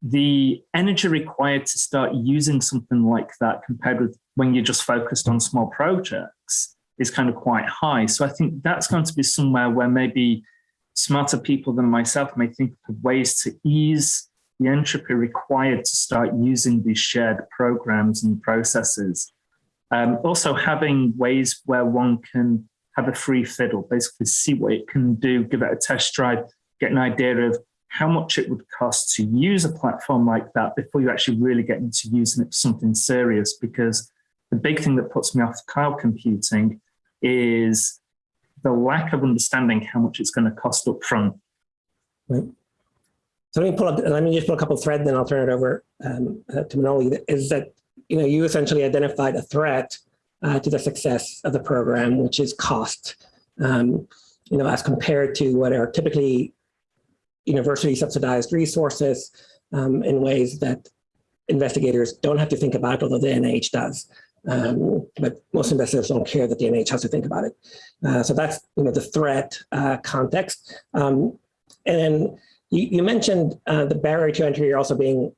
the energy required to start using something like that compared with when you're just focused on small projects is kind of quite high. So I think that's going to be somewhere where maybe smarter people than myself may think of ways to ease the entropy required to start using these shared programs and processes. Um, also having ways where one can have a free fiddle, basically see what it can do, give it a test drive, get an idea of how much it would cost to use a platform like that before you actually really get into using it for something serious. Because the big thing that puts me off cloud computing is the lack of understanding how much it's going to cost up front. Right. So let me pull up, let me just pull a couple threads, then I'll turn it over um, uh, to Manoli. Is that, you know, you essentially identified a threat uh, to the success of the program, which is cost, um, you know, as compared to what are typically university subsidized resources um, in ways that investigators don't have to think about, although the NIH does. Um, but most investigators don't care that the NIH has to think about it. Uh, so that's you know the threat uh, context. Um, and you, you mentioned uh, the barrier to entry also being,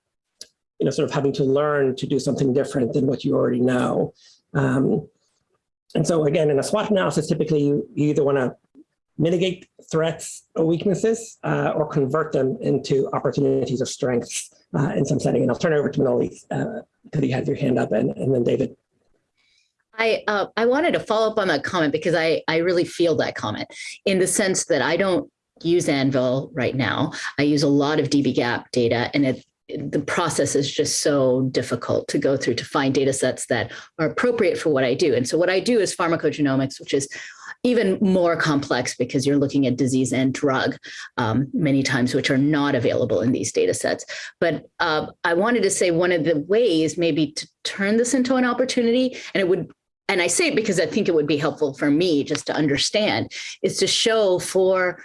you know, sort of having to learn to do something different than what you already know. Um, and so again, in a SWOT analysis, typically you, you either want to mitigate threats or weaknesses uh, or convert them into opportunities or strengths uh, in some setting. And I'll turn it over to Manoli because you had your hand up and, and then David. I uh, I wanted to follow up on that comment because I I really feel that comment in the sense that I don't use Anvil right now. I use a lot of dbGaP data and it the process is just so difficult to go through to find data sets that are appropriate for what I do. And so what I do is pharmacogenomics, which is even more complex because you're looking at disease and drug um, many times, which are not available in these data sets. But uh, I wanted to say one of the ways maybe to turn this into an opportunity, and it would and I say it because I think it would be helpful for me just to understand, is to show for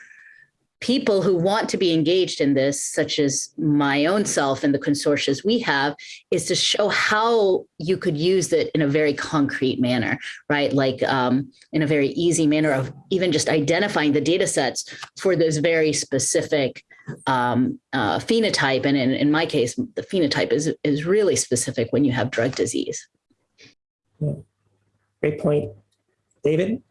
people who want to be engaged in this, such as my own self and the consortia we have, is to show how you could use it in a very concrete manner, right? Like um, in a very easy manner of even just identifying the data sets for this very specific um, uh, phenotype. And in, in my case, the phenotype is, is really specific when you have drug disease. Yeah. Great point. David?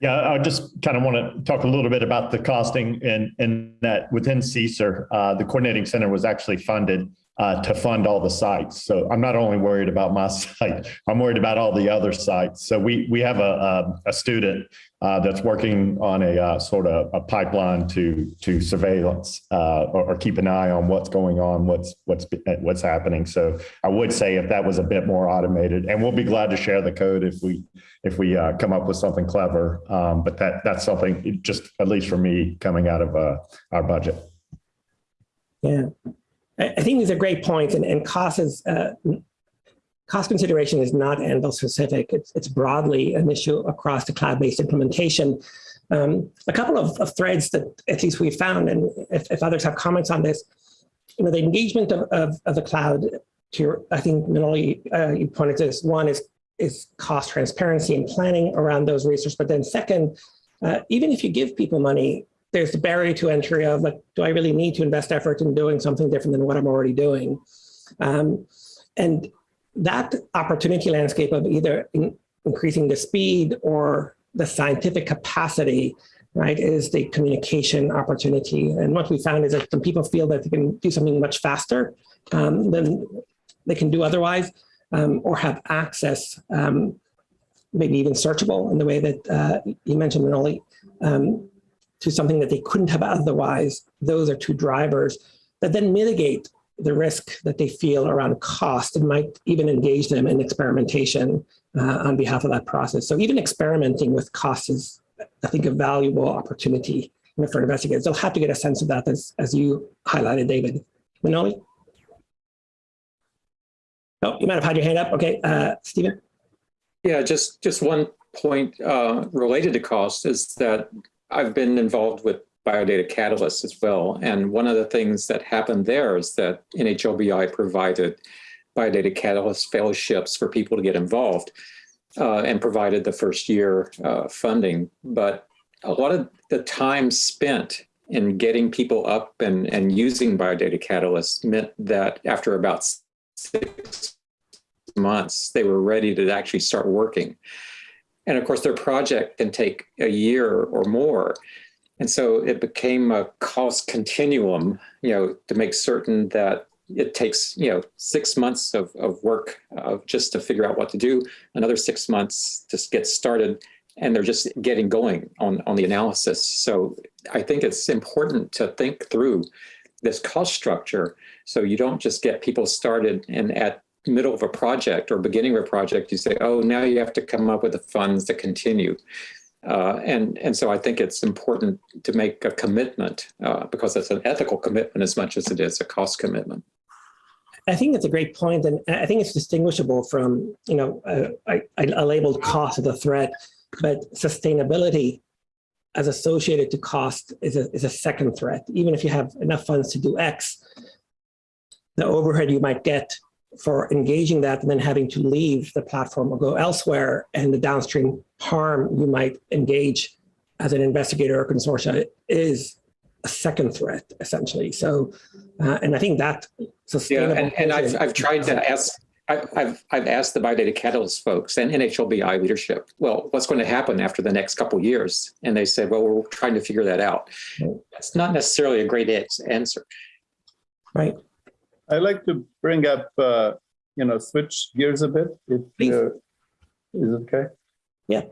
Yeah, I just kind of want to talk a little bit about the costing and, and that within CSER, uh, the coordinating center was actually funded uh, to fund all the sites. So I'm not only worried about my site, I'm worried about all the other sites. So we we have a, a, a student uh, that's working on a uh, sort of a pipeline to to surveillance uh, or, or, keep an eye on what's going on, what's what's what's happening. So I would say if that was a bit more automated, and we'll be glad to share the code if we if we uh, come up with something clever. Um, but that that's something just at least for me coming out of uh, our budget. Yeah. I think these are great points, and, and cost is uh, cost consideration is not Anvil specific. It's, it's broadly an issue across the cloud-based implementation. Um, a couple of, of, threads that at least we found, and if, if, others have comments on this, you know, the engagement of, of, of the cloud. To I think Manoli, uh, you pointed to this. One is is cost transparency and planning around those resources, but then second, uh, even if you give people money, there's the barrier to entry of like, do I really need to invest effort in doing something different than what I'm already doing? Um, and that opportunity landscape of either in, increasing the speed or the scientific capacity, right, is the communication opportunity. And what we found is that some people feel that they can do something much faster um, than they can do otherwise, um, or have access, um, maybe even searchable in the way that uh, you mentioned, Manoli, um, to something that they couldn't have otherwise. Those are two drivers that then mitigate the risk that they feel around cost and might even engage them in experimentation uh, on behalf of that process. So even experimenting with cost is, I think, a valuable opportunity you know, for investigators. They'll have to get a sense of that as, as you highlighted, David. Manoli? Oh, you might have had your hand up. Okay, uh, Stephen? Yeah, just just one point uh, related to cost is that I've been involved with Biodata Catalyst as well. And one of the things that happened there is that NHLBI provided Biodata Catalyst fellowships for people to get involved uh, and provided the first year uh, funding. But a lot of the time spent in getting people up and, and using Biodata Catalyst meant that after about six months, they were ready to actually start working. And of course, their project can take a year or more. And so it became a cost continuum, you know, to make certain that it takes, you know, six months of, of work uh, just to figure out what to do, another six months to get started, and they're just getting going on, on the analysis. So I think it's important to think through this cost structure so you don't just get people started and at middle of a project or beginning of a project, you say, oh, now you have to come up with the funds to continue. Uh, and, and so I think it's important to make a commitment uh, because it's an ethical commitment as much as it is a cost commitment. I think it's a great point, and I think it's distinguishable from, you know, uh, I, I labeled cost as a threat, but sustainability as associated to cost is a, is a second threat. Even if you have enough funds to do X, the overhead you might get for engaging that and then having to leave the platform or go elsewhere and the downstream harm you might engage as an investigator or consortia is a second threat essentially. So, uh, and I think that sustainable. Yeah, and, and I've, I've tried to ask, I, I've, I've asked the Biodata Catalyst folks and NHLBI leadership, well, what's going to happen after the next couple of years? And they said, well, we're trying to figure that out. That's not necessarily a great answer. Right. I'd like to bring up, uh, you know, switch gears a bit, if is it okay? Yeah.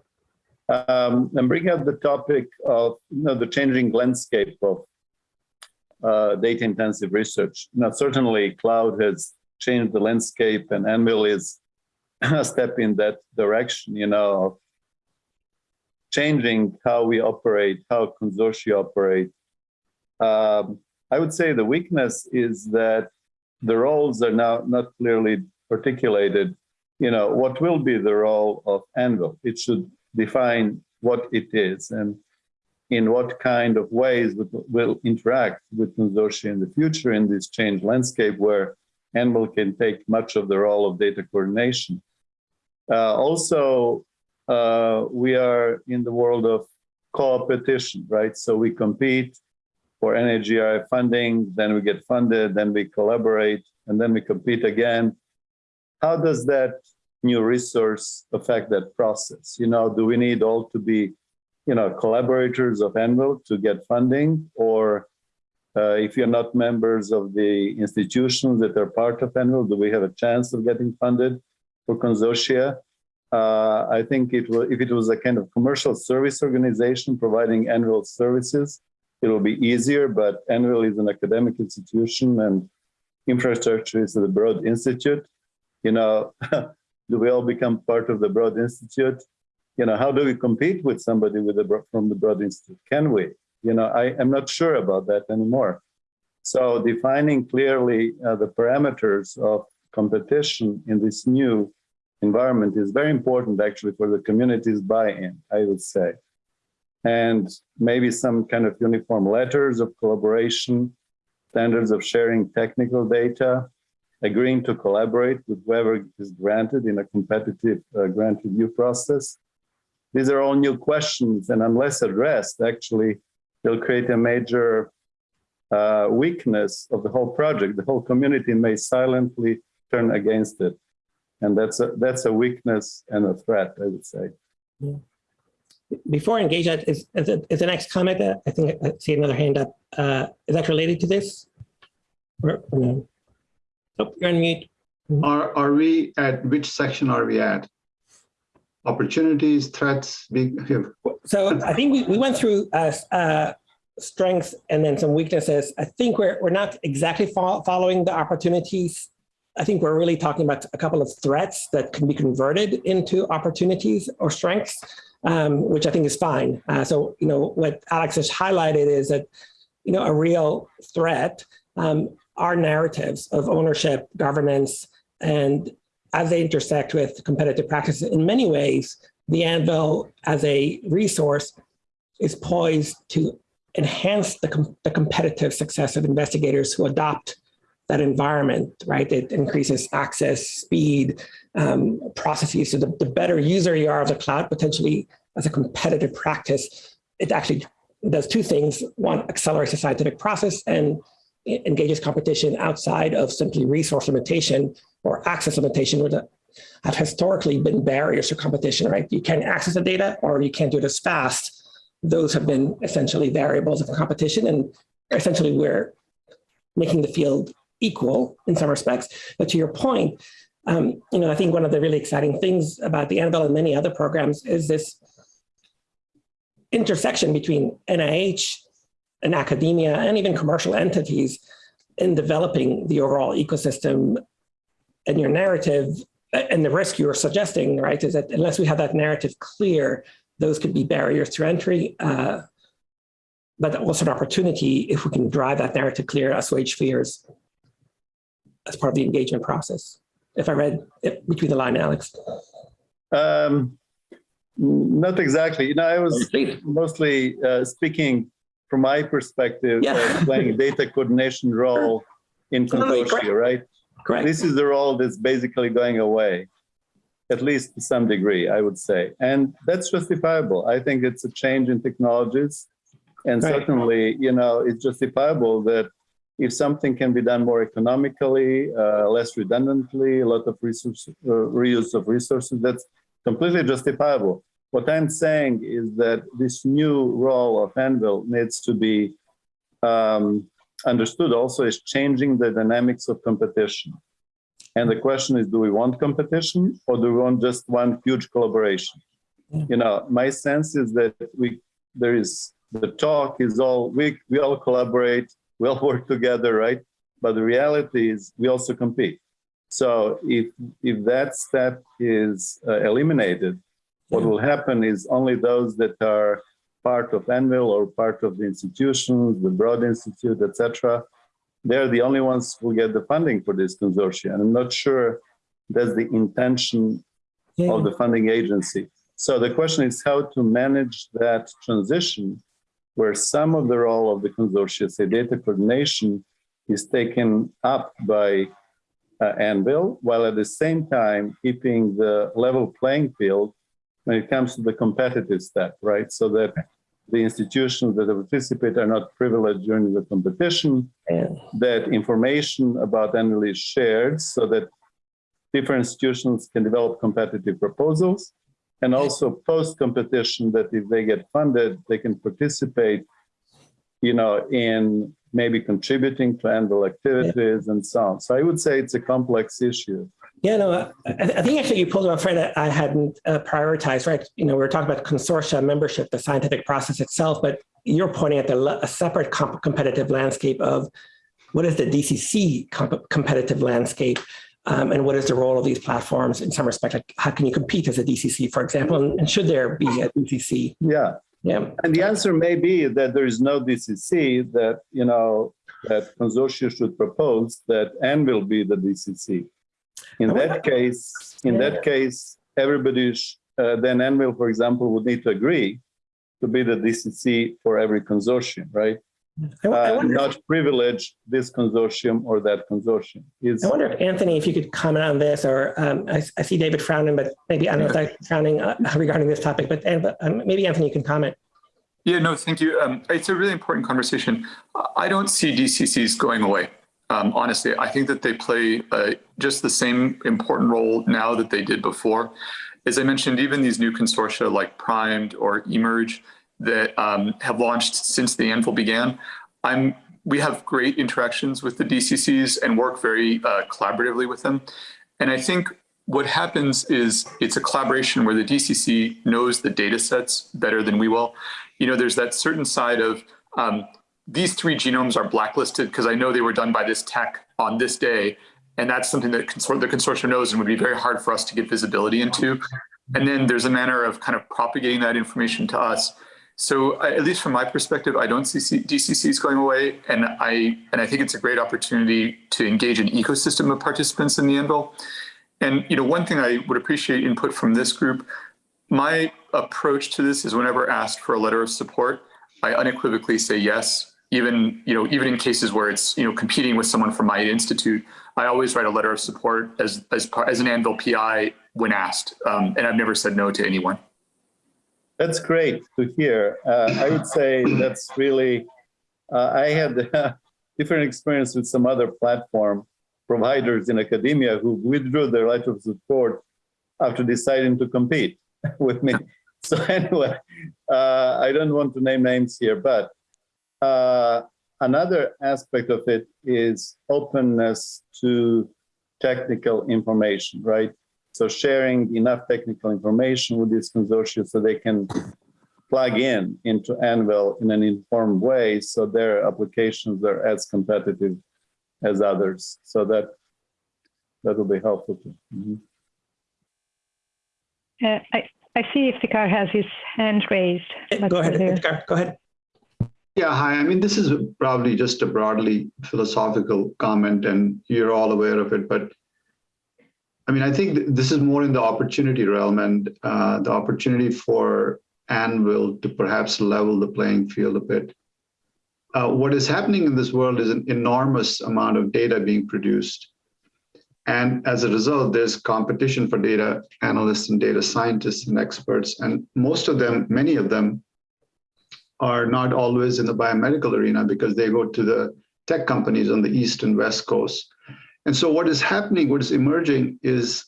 Um, and bring up the topic of, you know, the changing landscape of uh, data-intensive research. Now, certainly cloud has changed the landscape and Anvil is a step in that direction, you know, of changing how we operate, how consortia operate. Um, I would say the weakness is that the roles are now not clearly articulated. You know, what will be the role of Anvil? It should define what it is and in what kind of ways will interact with consortia in the future in this changed landscape where Anvil can take much of the role of data coordination. Uh, also, uh, we are in the world of co-competition right? So we compete for NHGRI funding, then we get funded, then we collaborate, and then we compete again. How does that new resource affect that process? You know, do we need all to be, you know, collaborators of Anvil to get funding? Or uh, if you're not members of the institutions that are part of Anvil, do we have a chance of getting funded for consortia? Uh, I think it will, if it was a kind of commercial service organization providing Anvil services, it will be easier, but Anvil is an academic institution and infrastructure is the Broad Institute. You know, do we all become part of the Broad Institute? You know, how do we compete with somebody with the, from the Broad Institute? Can we? You know, I am not sure about that anymore. So defining clearly uh, the parameters of competition in this new environment is very important actually for the community's buy-in, I would say and maybe some kind of uniform letters of collaboration, standards of sharing technical data, agreeing to collaborate with whoever is granted in a competitive uh, grant review process. These are all new questions, and unless addressed, actually, they'll create a major uh, weakness of the whole project. The whole community may silently turn against it. And that's a, that's a weakness and a threat, I would say. Yeah before I engage that, is, is, is the next comment, uh, I think I see another hand up. Uh, is that related to this? Or, or no? Oh, you're on mute. Are, are we at, which section are we at? Opportunities, threats, big, So I think we, we went through uh, uh, strengths and then some weaknesses. I think we're, we're not exactly fo following the opportunities. I think we're really talking about a couple of threats that can be converted into opportunities or strengths, um, which I think is fine. Uh, so, you know, what Alex has highlighted is that, you know, a real threat um, are narratives of ownership, governance, and as they intersect with competitive practices, in many ways, the Anvil as a resource is poised to enhance the, com the competitive success of investigators who adopt that environment, right? It increases access, speed, um, processes. So the, the better user you are of the cloud, potentially as a competitive practice, it actually does two things. One, accelerates the scientific process and engages competition outside of simply resource limitation or access limitation, which have historically been barriers to competition, right? You can't access the data or you can't do it as fast. Those have been essentially variables of competition and essentially we're making the field equal in some respects. But to your point, um, you know, I think one of the really exciting things about the Anvil and many other programs is this intersection between NIH and academia and even commercial entities in developing the overall ecosystem and your narrative and the risk you were suggesting, right, is that unless we have that narrative clear, those could be barriers to entry, uh, but also an opportunity if we can drive that narrative clear, assuage fears as part of the engagement process. If I read it between the line, Alex. Um, not exactly. You know, I was mostly uh, speaking from my perspective, Yeah. playing data coordination role in Totally consortia, right? Correct. This is the role that's basically going away, at least to some degree, I would say. And that's justifiable. I think it's a change in technologies. And Right. certainly, you know, it's justifiable that if something can be done more economically, uh, less redundantly, a lot of resource, uh, reuse of resources, that's completely justifiable. What I'm saying is that this new role of Anvil needs to be um, understood also as changing the dynamics of competition. And the question is, do we want competition or do we want just one huge collaboration? You know, my sense is that we there is the talk is all we we all collaborate, we all work together, right? But the reality is we also compete. So if if that step is uh, eliminated, what will happen is only those that are part of Anvil or part of the institutions, the Broad Institute, etc. They're the only ones who get the funding for this consortium. And I'm not sure that's the intention Yeah. of the funding agency. So the question is how to manage that transition where some of the role of the consortium, say data coordination, is taken up by uh, Anvil, while at the same time keeping the level playing field when it comes to the competitive step, right? So that the institutions that participate are not privileged during the competition, Yeah. that information about Anvil is shared so that different institutions can develop competitive proposals and also post-competition that if they get funded, they can participate, you know, in maybe contributing to Anvil activities and so on. So I would say it's a complex issue. Yeah, no, I, I think actually you pulled on a thread that I hadn't uh, prioritized, right? You know, we are talking about consortia membership, the scientific process itself, but you're pointing at the, a separate comp- competitive landscape of what is the DCC comp- competitive landscape um, and what is the role of these platforms in some respect? Like how can you compete as a DCC, for example, and, should there be a DCC? Yeah. Yeah. And the answer may be that there is no DCC that, you know, that consortia should propose that N will be the DCC. In wonder- that case, in Yeah. that case, everybody, uh, then Anvil, for example, would need to agree to be the DCC for every consortium, right? I, I Uh, wonder, not privilege this consortium or that consortium. Is I wonder if Anthony, if you could comment on this, or um, I, I see David frowning, but maybe I don't know if that's frowning uh, regarding this topic, but uh, um, maybe Anthony you can comment. Yeah, no, thank you. Um, it's a really important conversation. I don't see DCCs going away. Um, honestly, I think that they play uh, just the same important role now that they did before. As I mentioned, even these new consortia like PRIMED or eMERGE that um, have launched since the Anvil began, I'm we have great interactions with the DCCs and work very uh, collaboratively with them. And I think what happens is it's a collaboration where the DCC knows the data sets better than we will. You know, there's that certain side of um, these three genomes are blacklisted because I know they were done by this tech on this day. And that's something that consor the consortium knows and would be very hard for us to get visibility into. And then there's a manner of kind of propagating that information to us. So I, at least from my perspective, I don't see DCCs going away. And I, and I think it's a great opportunity to engage an ecosystem of participants in the Anvil. And you know, one thing I would appreciate input from this group, my approach to this is whenever asked for a letter of support, I unequivocally say yes, even, you know, even in cases where it's, you know, competing with someone from my institute, I always write a letter of support as, as, as an Anvil PI when asked. Um, and I've never said no to anyone. That's great to hear. Uh, I would say that's really, uh, I had a different experience with some other platform providers in academia who withdrew their letter of support after deciding to compete with me. So anyway, uh, I don't want to name names here, but uh, another aspect of it is openness to technical information, right? So sharing enough technical information with these consortia so they can plug in into Anvil in an informed way so their applications are as competitive as others. So that that will be helpful too. Mm -hmm. uh, I, I see Iftikhar has his hand raised. Let's go ahead, Iftikhar, go ahead. Yeah, hi. I mean, this is probably just a broadly philosophical comment, and you're all aware of it. But I mean, I think this is more in the opportunity realm and uh, the opportunity for Anvil to perhaps level the playing field a bit. Uh, what is happening in this world is an enormous amount of data being produced. And as a result, there's competition for data analysts and data scientists and experts. And most of them, many of them, are not always in the biomedical arena because they go to the tech companies on the East and West Coast. And so what is happening, what is emerging is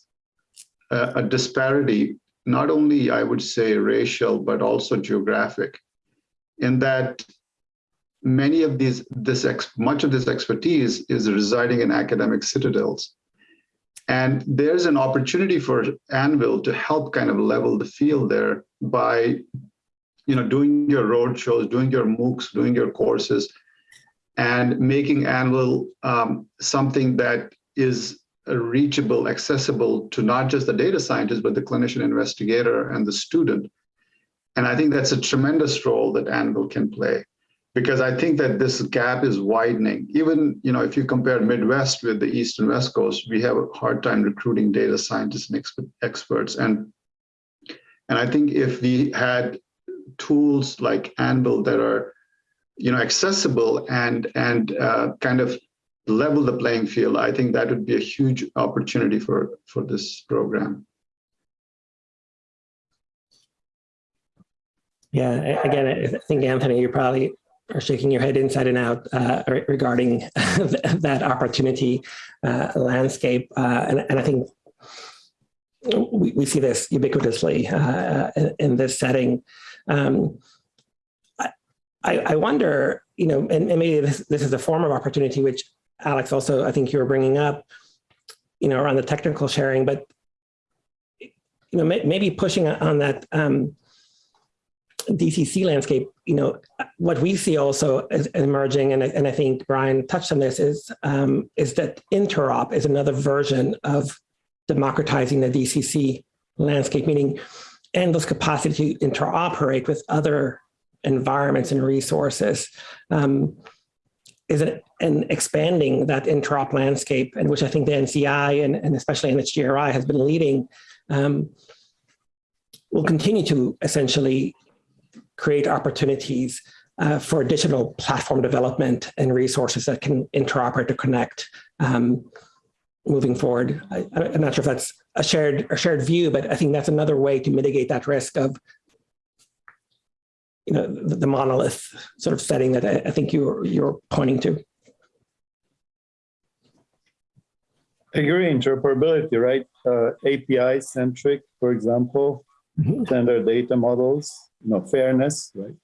a, a disparity, not only, I would say, racial, but also geographic, in that many of these, this ex, much of this expertise is residing in academic citadels. And there's an opportunity for Anvil to help kind of level the field there by, you know, doing your road shows, doing your MOOCs, doing your courses, and making Anvil um, something that is reachable, accessible to not just the data scientist, but the clinician investigator and the student. And I think that's a tremendous role that Anvil can play because I think that this gap is widening. Even, you know, if you compare Midwest with the East and West Coast, we have a hard time recruiting data scientists and experts. And, and I think if we had tools like Anvil that are, you know, accessible and, and uh, kind of level the playing field, I think that would be a huge opportunity for, for this program. Yeah, again, I think Anthony, you probably are shaking your head inside and out uh, regarding that opportunity uh, landscape. Uh, and, and, I think we, we see this ubiquitously uh, in, in, this setting. Um, I, wonder, you know, and, and maybe this, this is a form of opportunity, which Alex also, I think you were bringing up, you know, around the technical sharing, but, you know, maybe pushing on that um, DCC landscape, you know, what we see also as emerging, and, and I think Brian touched on this, is, um, is that interop is another version of democratizing the DCC landscape, meaning endless capacity to interoperate with other environments and resources. Um, is it and expanding that interop landscape, and which I think the NCI and, and especially NHGRI has been leading, um, will continue to essentially create opportunities uh, for additional platform development and resources that can interoperate or connect um, moving forward. I, am not sure if that's a shared a shared view, but I think that's another way to mitigate that risk of you know the, the monolith sort of setting that I, I think you're you're pointing to. I agree, interoperability, right? Uh, API centric, for example, mm -hmm. standard data models, you know, fairness, right?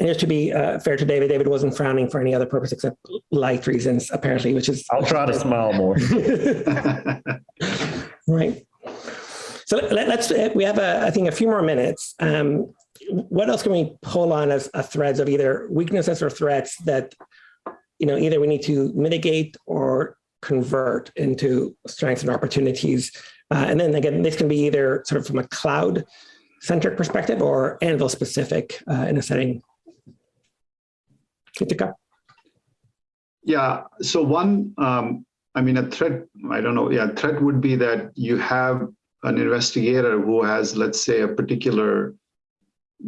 and just to be uh, fair to David, David wasn't frowning for any other purpose except light reasons, apparently, which is. I'll try to smile more. right. So let, us we have, a, I think, a few more minutes. Um, what else can we pull on as threads of either weaknesses or threats that, you know, either we need to mitigate or convert into strengths and opportunities? Uh, and then again, this can be either sort of from a cloud centric perspective or Anvil specific uh, in a setting. Kitika. Yeah, so one, um, I mean, a threat, I don't know, yeah, threat would be that you have an investigator who has, let's say, a particular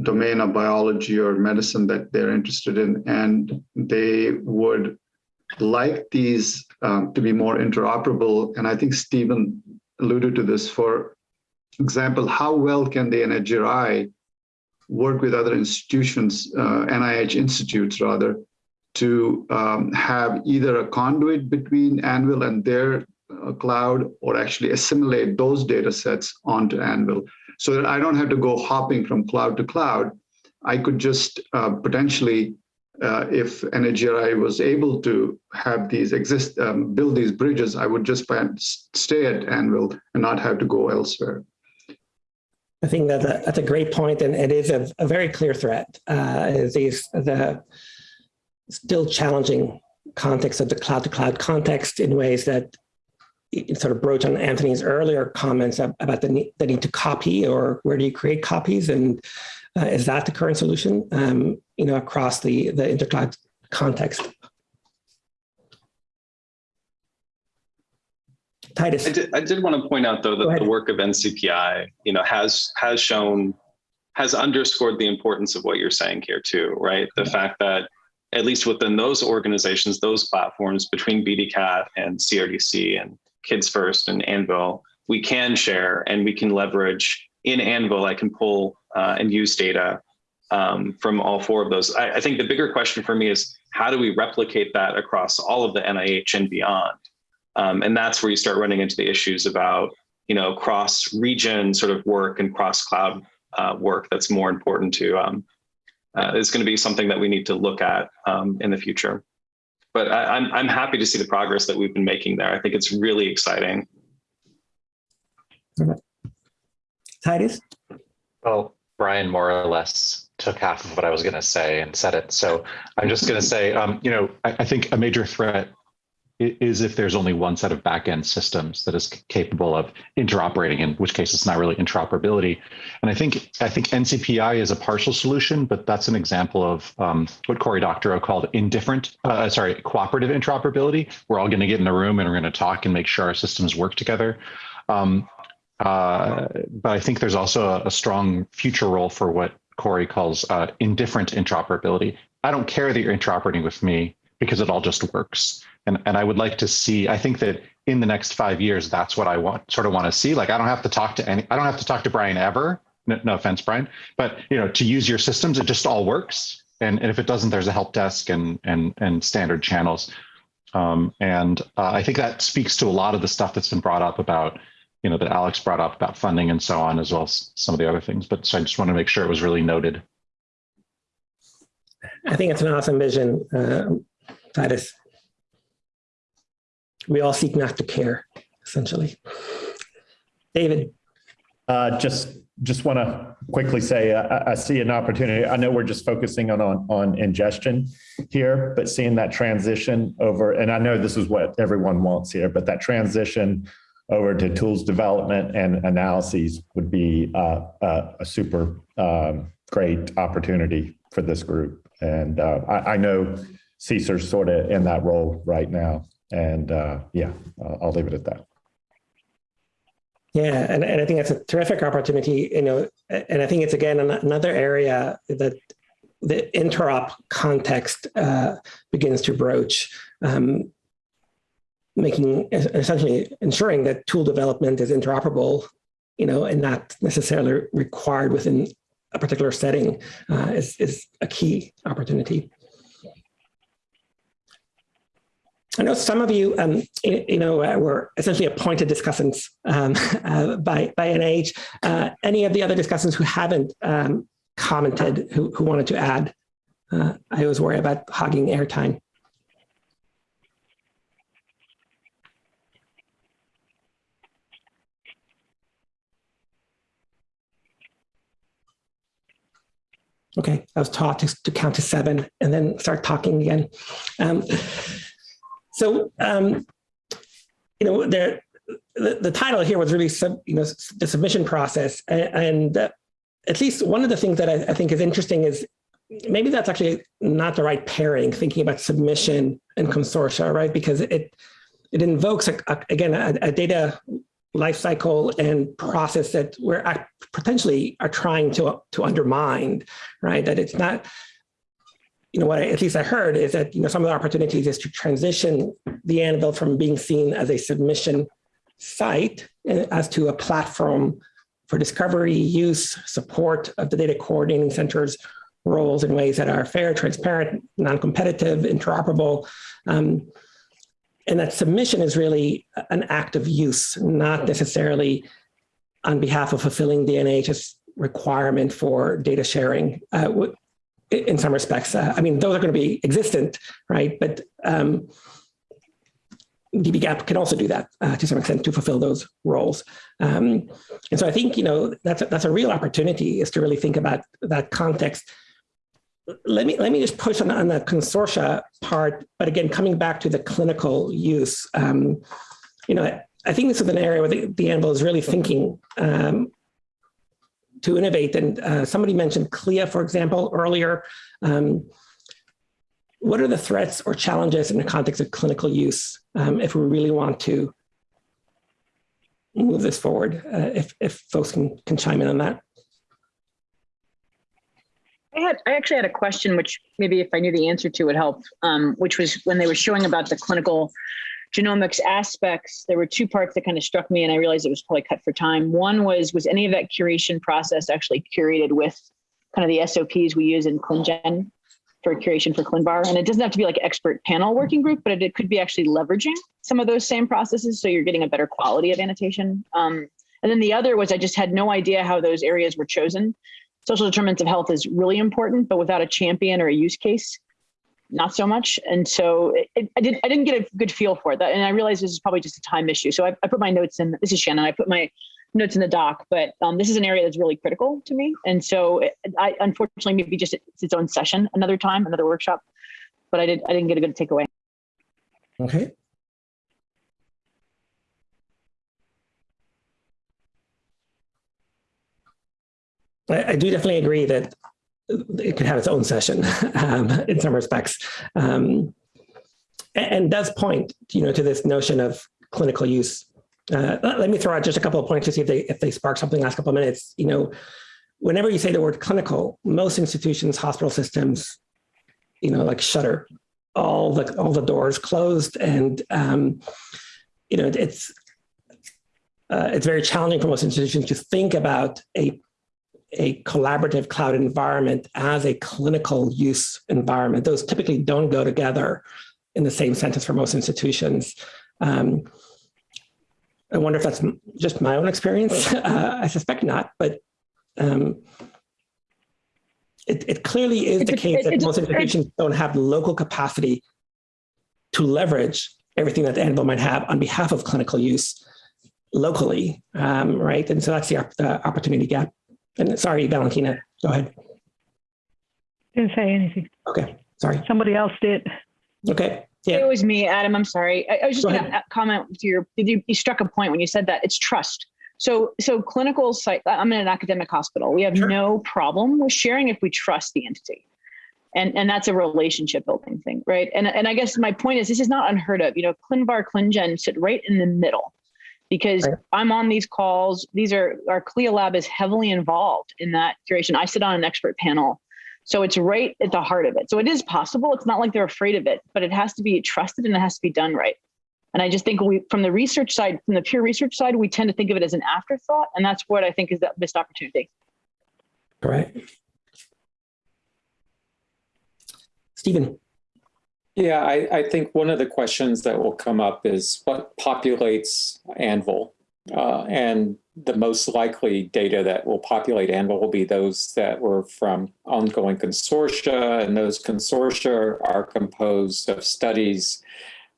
domain of biology or medicine that they're interested in, and they would like these um, to be more interoperable. And I think Stephen alluded to this. For example, how well can the NHGRI work with other institutions, uh, NIH institutes rather, to um, have either a conduit between Anvil and their uh, cloud or actually assimilate those data sets onto Anvil so that I don't have to go hopping from cloud to cloud. I could just uh, potentially, uh, if NHGRI was able to have these exist, um, build these bridges, I would just stay at Anvil and not have to go elsewhere. I think that that's a great point, and it is a, a very clear threat. Uh, these the still challenging context of the cloud-to-cloud -cloud context in ways that sort of broach on Anthony's earlier comments about the need, the need to copy or where do you create copies and uh, is that the current solution um, you know across the the intercloud context Titus. I did, I did want to point out though that the work of NCPI you know has has shown has underscored the importance of what you're saying here too right the yeah. fact that at least within those organizations those platforms between BDCAT and CRDC and Kids First and Anvil, we can share and we can leverage in Anvil. I can pull uh, and use data um, from all four of those. I, I, think the bigger question for me is how do we replicate that across all of the NIH and beyond? Um, and that's where you start running into the issues about you know cross region sort of work and cross cloud uh, work that's more important to um, uh, is going to be something that we need to look at um, in the future but I, am I'm, I'm happy to see the progress that we've been making there. I think it's really exciting. Titus? Well, Brian more or less took half of what I was going to say and said it. So I'm just going to say, um, you know, I, I, think a major threat is if there's only one set of backend systems that is capable of interoperating, in which case it's not really interoperability. And I think I think NCPI is a partial solution, but that's an example of um, what Cory Doctorow called indifferent, uh, sorry, cooperative interoperability. We're all going to get in a room and we're going to talk and make sure our systems work together. Um, uh, but I think there's also a, a, strong future role for what Cory calls uh, indifferent interoperability. I don't care that you're interoperating with me because it all just works. And, and I would like to see, I think that in the next five years, that's what I want, sort of want to see. Like, I don't have to talk to any, I don't have to talk to Brian ever. No, no offense, Brian, but you know, to use your systems, it just all works. And, and if it doesn't, there's a help desk and, and, and standard channels. Um, and uh, I think that speaks to a lot of the stuff that's been brought up about, you know, that Alex brought up about funding and so on, as well as some of the other things. But so I just want to make sure it was really noted. I think it's an awesome vision, uh, Titus we all seek not to care, essentially. David. Uh, just just want to quickly say uh, I see an opportunity. I know we're just focusing on, on on ingestion here, but seeing that transition over, and I know this is what everyone wants here, but that transition over to tools development and analyses would be uh, uh, a super um, great opportunity for this group. And uh, I, I know CSER's sort of in that role right now. And uh, yeah, I'll leave it at that. Yeah, and, and I think that's a terrific opportunity, you know, and I think it's again another area that the interop context uh, begins to broach, um, making essentially ensuring that tool development is interoperable, you know, and not necessarily required within a particular setting uh, is, is a key opportunity. I know some of you, um, you know, uh, were essentially appointed discussants um, uh, by by NIH. Uh, any of the other discussants who haven't um, commented, who, who wanted to add Uh, I always worry about hogging airtime. Okay, I was taught to, to count to seven and then start talking again. Um, so, um, you know, the, the title here was really, sub, you know, the submission process. And, and uh, at least one of the things that I, I think is interesting is maybe that's actually not the right pairing, thinking about submission and consortia, right? Because it it invokes, a, a, again, a, a data lifecycle and process that we're potentially are trying to, to undermine, right? That it's not, you know, what I, at least I heard is that, you know, some of the opportunities is to transition the Anvil from being seen as a submission site as to a platform for discovery, use, support of the data coordinating centers roles in ways that are fair, transparent, non-competitive, interoperable. Um, and that submission is really an act of use, not necessarily on behalf of fulfilling the NIHS requirement for data sharing. Uh, in some respects, uh, I mean, those are going to be existent, right? But um, dbGaP can also do that uh, to some extent to fulfill those roles. Um, and so I think, you know, that's a, that's a real opportunity is to really think about that context. Let me let me just push on, on the consortia part, but again, coming back to the clinical use, um, you know, I, think this is an area where the, the Anvil is really thinking um, to innovate. And uh, somebody mentioned CLIA, for example, earlier. Um, what are the threats or challenges in the context of clinical use um, if we really want to move this forward? Uh, if, if folks can, can chime in on that. I had I actually had a question, which maybe if I knew the answer to would help, um, which was when they were showing about the clinical genomics aspects, there were two parts that kind of struck me and I realized it was probably cut for time. One was, was any of that curation process actually curated with kind of the SOPs we use in ClinGen for curation for ClinVar. And it doesn't have to be like expert panel working group, but it, it could be actually leveraging some of those same processes. So you're getting a better quality of annotation. Um, and then the other was I just had no idea how those areas were chosen. Social determinants of health is really important, but without a champion or a use case, not so much. And so it, I didn't I didn't get a good feel for it. and I realized this is probably just a time issue. So I, I put my notes in. This is Shannon. I put my notes in the doc, but um, this is an area that's really critical to me. And so it, I unfortunately maybe just it's its own session another time, another workshop, but I did I didn't get a good takeaway. Okay. I do definitely agree that it could have its own session um, in some respects. Um, and, and does point, you know, to this notion of clinical use uh, let me throw out just a couple of points to see if they if they spark something last couple of minutes. You know, whenever you say the word clinical, most institutions, hospital systems, you know, like shutter, all the all the doors closed, and um, you know, it's uh, it's very challenging for most institutions to think about a a collaborative cloud environment as a clinical use environment. Those typically don't go together in the same sentence for most institutions. Um, I wonder if that's just my own experience. Uh, I suspect not, but um, it, it, clearly is the case that most institutions don't have local capacity to leverage everything that the Anvil might have on behalf of clinical use locally, um, right? And so that's the, the opportunity gap. And sorry, Valentina, go ahead. Didn't say anything. Okay, sorry. Somebody else did. Okay. Yeah. It was me, Adam. I'm sorry. I, I was just going to comment to your. You, you struck a point when you said that it's trust. So, so clinical site. I'm in an academic hospital. We have sure. no problem with sharing if we trust the entity, and and that's a relationship building thing, right? And and I guess my point is this is not unheard of. You know, ClinVar, ClinGen sit right in the middle, because right. I'm on these calls. These are our CLIA lab is heavily involved in that curation. I sit on an expert panel so it's right at the heart of it. So it is possible. It's not like they're afraid of it, but it has to be trusted and it has to be done right. And I just think we, from the research side, from the pure research side, we tend to think of it as an afterthought. And that's what I think is the missed opportunity. Right. Stephen. Yeah, I, I think one of the questions that will come up is what populates Anvil? Uh, and the most likely data that will populate Anvil will be those that were from ongoing consortia, and those consortia are composed of studies,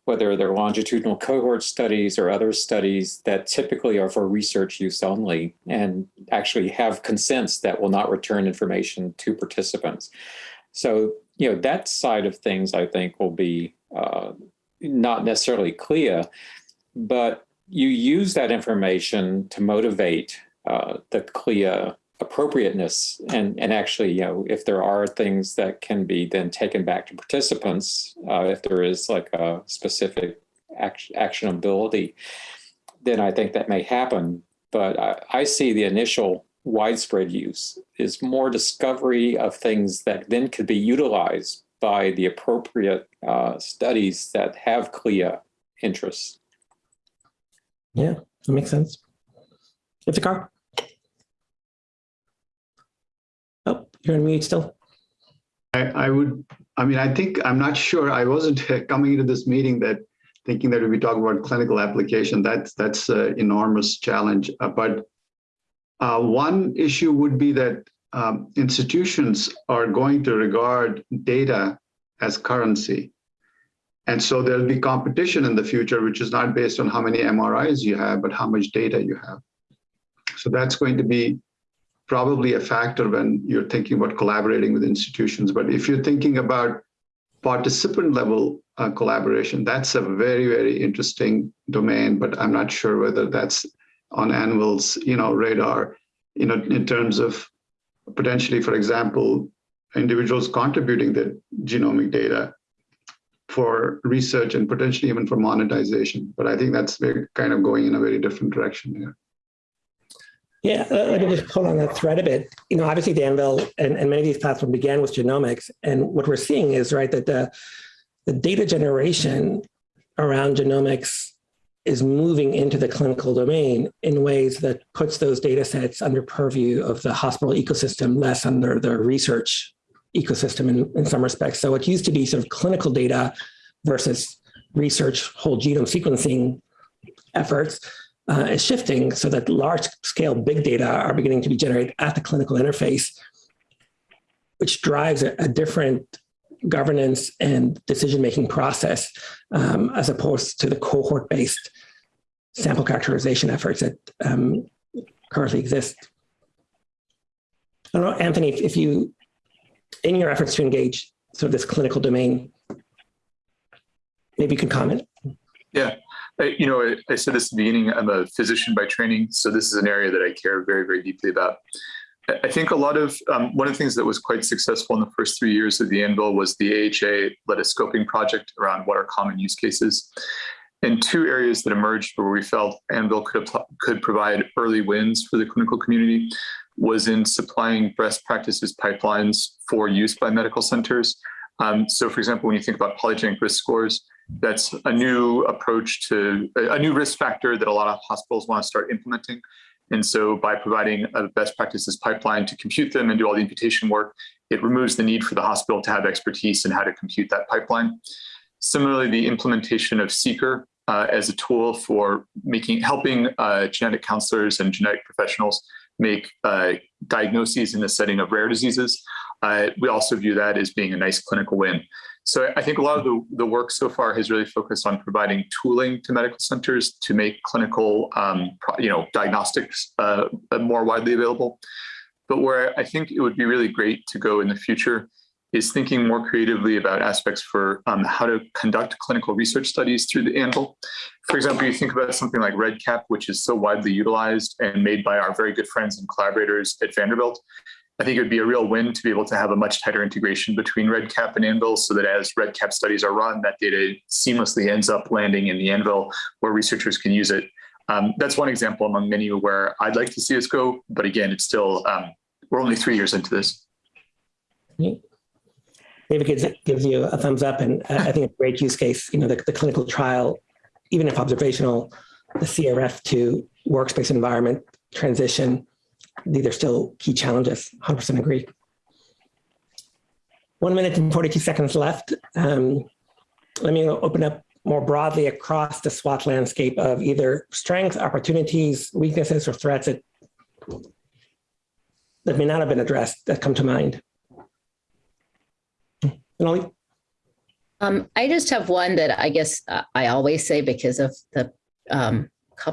whether they're longitudinal cohort studies or other studies that typically are for research use only and actually have consents that will not return information to participants. So, you know, that side of things, I think, will be uh, not necessarily clear, but you use that information to motivate uh, the CLIA appropriateness and, and actually, you know, if there are things that can be then taken back to participants, uh, if there is like a specific act actionability, then I think that may happen. But I, I see the initial widespread use is more discovery of things that then could be utilized by the appropriate uh, studies that have CLIA interests. Yeah, that makes sense. It's a car. Oh, you're on mute still. I, I would, I mean, I think, I'm not sure, I wasn't coming into this meeting that thinking that we'd be talking about clinical application. That's, that's an enormous challenge. Uh, but uh, one issue would be that um, institutions are going to regard data as currency. And so there'll be competition in the future, which is not based on how many MRIs you have, but how much data you have. So that's going to be probably a factor when you're thinking about collaborating with institutions. But if you're thinking about participant level uh, collaboration, that's a very, very interesting domain, but I'm not sure whether that's on Anvil's, you know, radar, you know, in terms of potentially, for example, individuals contributing their genomic data for research and potentially even for monetization. But I think that's very kind of going in a very different direction here. Yeah, let me just pull on that thread a bit. You know, obviously Anvil and, and many of these platforms began with genomics. And what we're seeing is, right, that the, the data generation around genomics is moving into the clinical domain in ways that puts those data sets under purview of the hospital ecosystem, less under the research ecosystem in, in some respects. So it used to be sort of clinical data versus research whole genome sequencing efforts uh, is shifting so that large scale big data are beginning to be generated at the clinical interface, which drives a, a different governance and decision-making process um, as opposed to the cohort-based sample characterization efforts that um, currently exist. I don't know, Anthony, if, you, in your efforts to engage sort of this clinical domain, maybe you can comment. Yeah, I, you know, I, I, said this at the beginning, I'm a physician by training, so this is an area that I care very, very deeply about. I think a lot of, um, one of the things that was quite successful in the first three years of the Anvil was the AHA led a scoping project around what are common use cases. And two areas that emerged where we felt Anvil could, could provide early wins for the clinical community was in supplying best practices pipelines for use by medical centers. Um, so for example, when you think about polygenic risk scores, that's a new approach to a new risk factor that a lot of hospitals want to start implementing. And so by providing a best practices pipeline to compute them and do all the imputation work, it removes the need for the hospital to have expertise in how to compute that pipeline. Similarly, the implementation of seqr uh, as a tool for making helping uh, genetic counselors and genetic professionals make uh, diagnoses in the setting of rare diseases. Uh, we also view that as being a nice clinical win. So I think a lot of the, the work so far has really focused on providing tooling to medical centers to make clinical, um, you know, diagnostics uh, more widely available. But where I think it would be really great to go in the future is thinking more creatively about aspects for um, how to conduct clinical research studies through the Anvil. For example, you think about something like REDCap, which is so widely utilized and made by our very good friends and collaborators at Vanderbilt. I think it would be a real win to be able to have a much tighter integration between REDCap and Anvil so that as REDCap studies are run, that data seamlessly ends up landing in the Anvil where researchers can use it. Um, that's one example among many where I'd like to see us go, but again, it's still, um, we're only three years into this. David gives, gives you a thumbs up and I think a great use case, you know, the, the clinical trial, even if observational, the CRF to workspace environment transition, these are still key challenges, 100% agree. One minute and 42 seconds left. Um, let me open up more broadly across the SWOT landscape of either strengths, opportunities, weaknesses, or threats that, that may not have been addressed that come to mind? Annalee? Um, I just have one that I guess uh, I always say because of the um,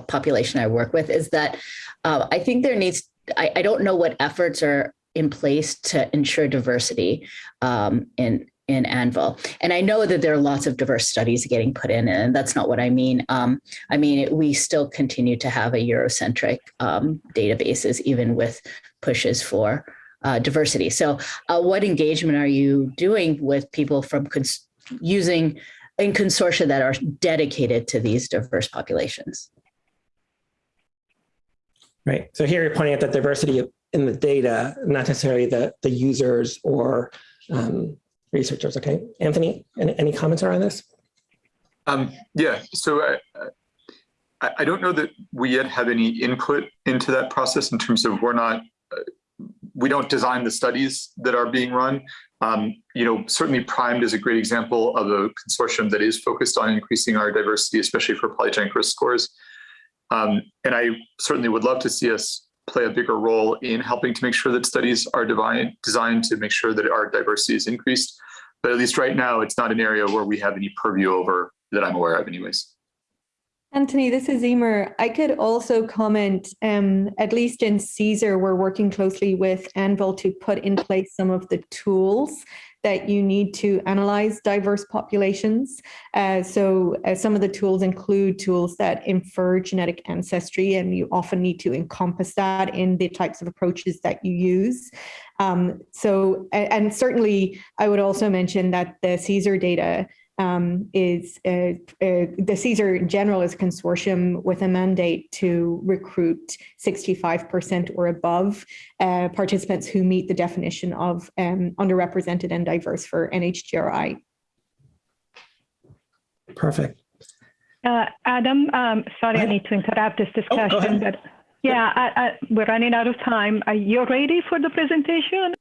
population I work with is that uh, I think there needs, I, I don't know what efforts are in place to ensure diversity um, in in Anvil. And I know that there are lots of diverse studies getting put in, and that's not what I mean. Um, I mean, we still continue to have a Eurocentric um, databases, even with pushes for uh, diversity. So uh, what engagement are you doing with people from using in consortia that are dedicated to these diverse populations? Right. So here you're pointing out the diversity in the data, not necessarily the, the users or um, researchers. Okay. Anthony, any, any comments around this? Um, yeah, so I, I, I don't know that we yet have any input into that process in terms of we're not, uh, we don't design the studies that are being run. Um, you know, certainly PRIMED is a great example of a consortium that is focused on increasing our diversity, especially for polygenic risk scores. Um, and I certainly would love to see us play a bigger role in helping to make sure that studies are divine, designed to make sure that our diversity is increased. But at least right now, it's not an area where we have any purview over that I'm aware of anyways. Anthony, this is Eimear. I could also comment, um, at least in CSER, we're working closely with Anvil to put in place some of the tools that you need to analyze diverse populations. Uh, so uh, some of the tools include tools that infer genetic ancestry, and you often need to encompass that in the types of approaches that you use. Um, so, and, and certainly I would also mention that the CSER data um, is uh, uh, the CSER in general is a consortium with a mandate to recruit 65% or above uh, participants who meet the definition of um, underrepresented and diverse for NHGRI. Perfect. Uh, Adam, um, sorry, I need to interrupt this discussion, but yeah, I, I, we're running out of time. Are you ready for the presentation?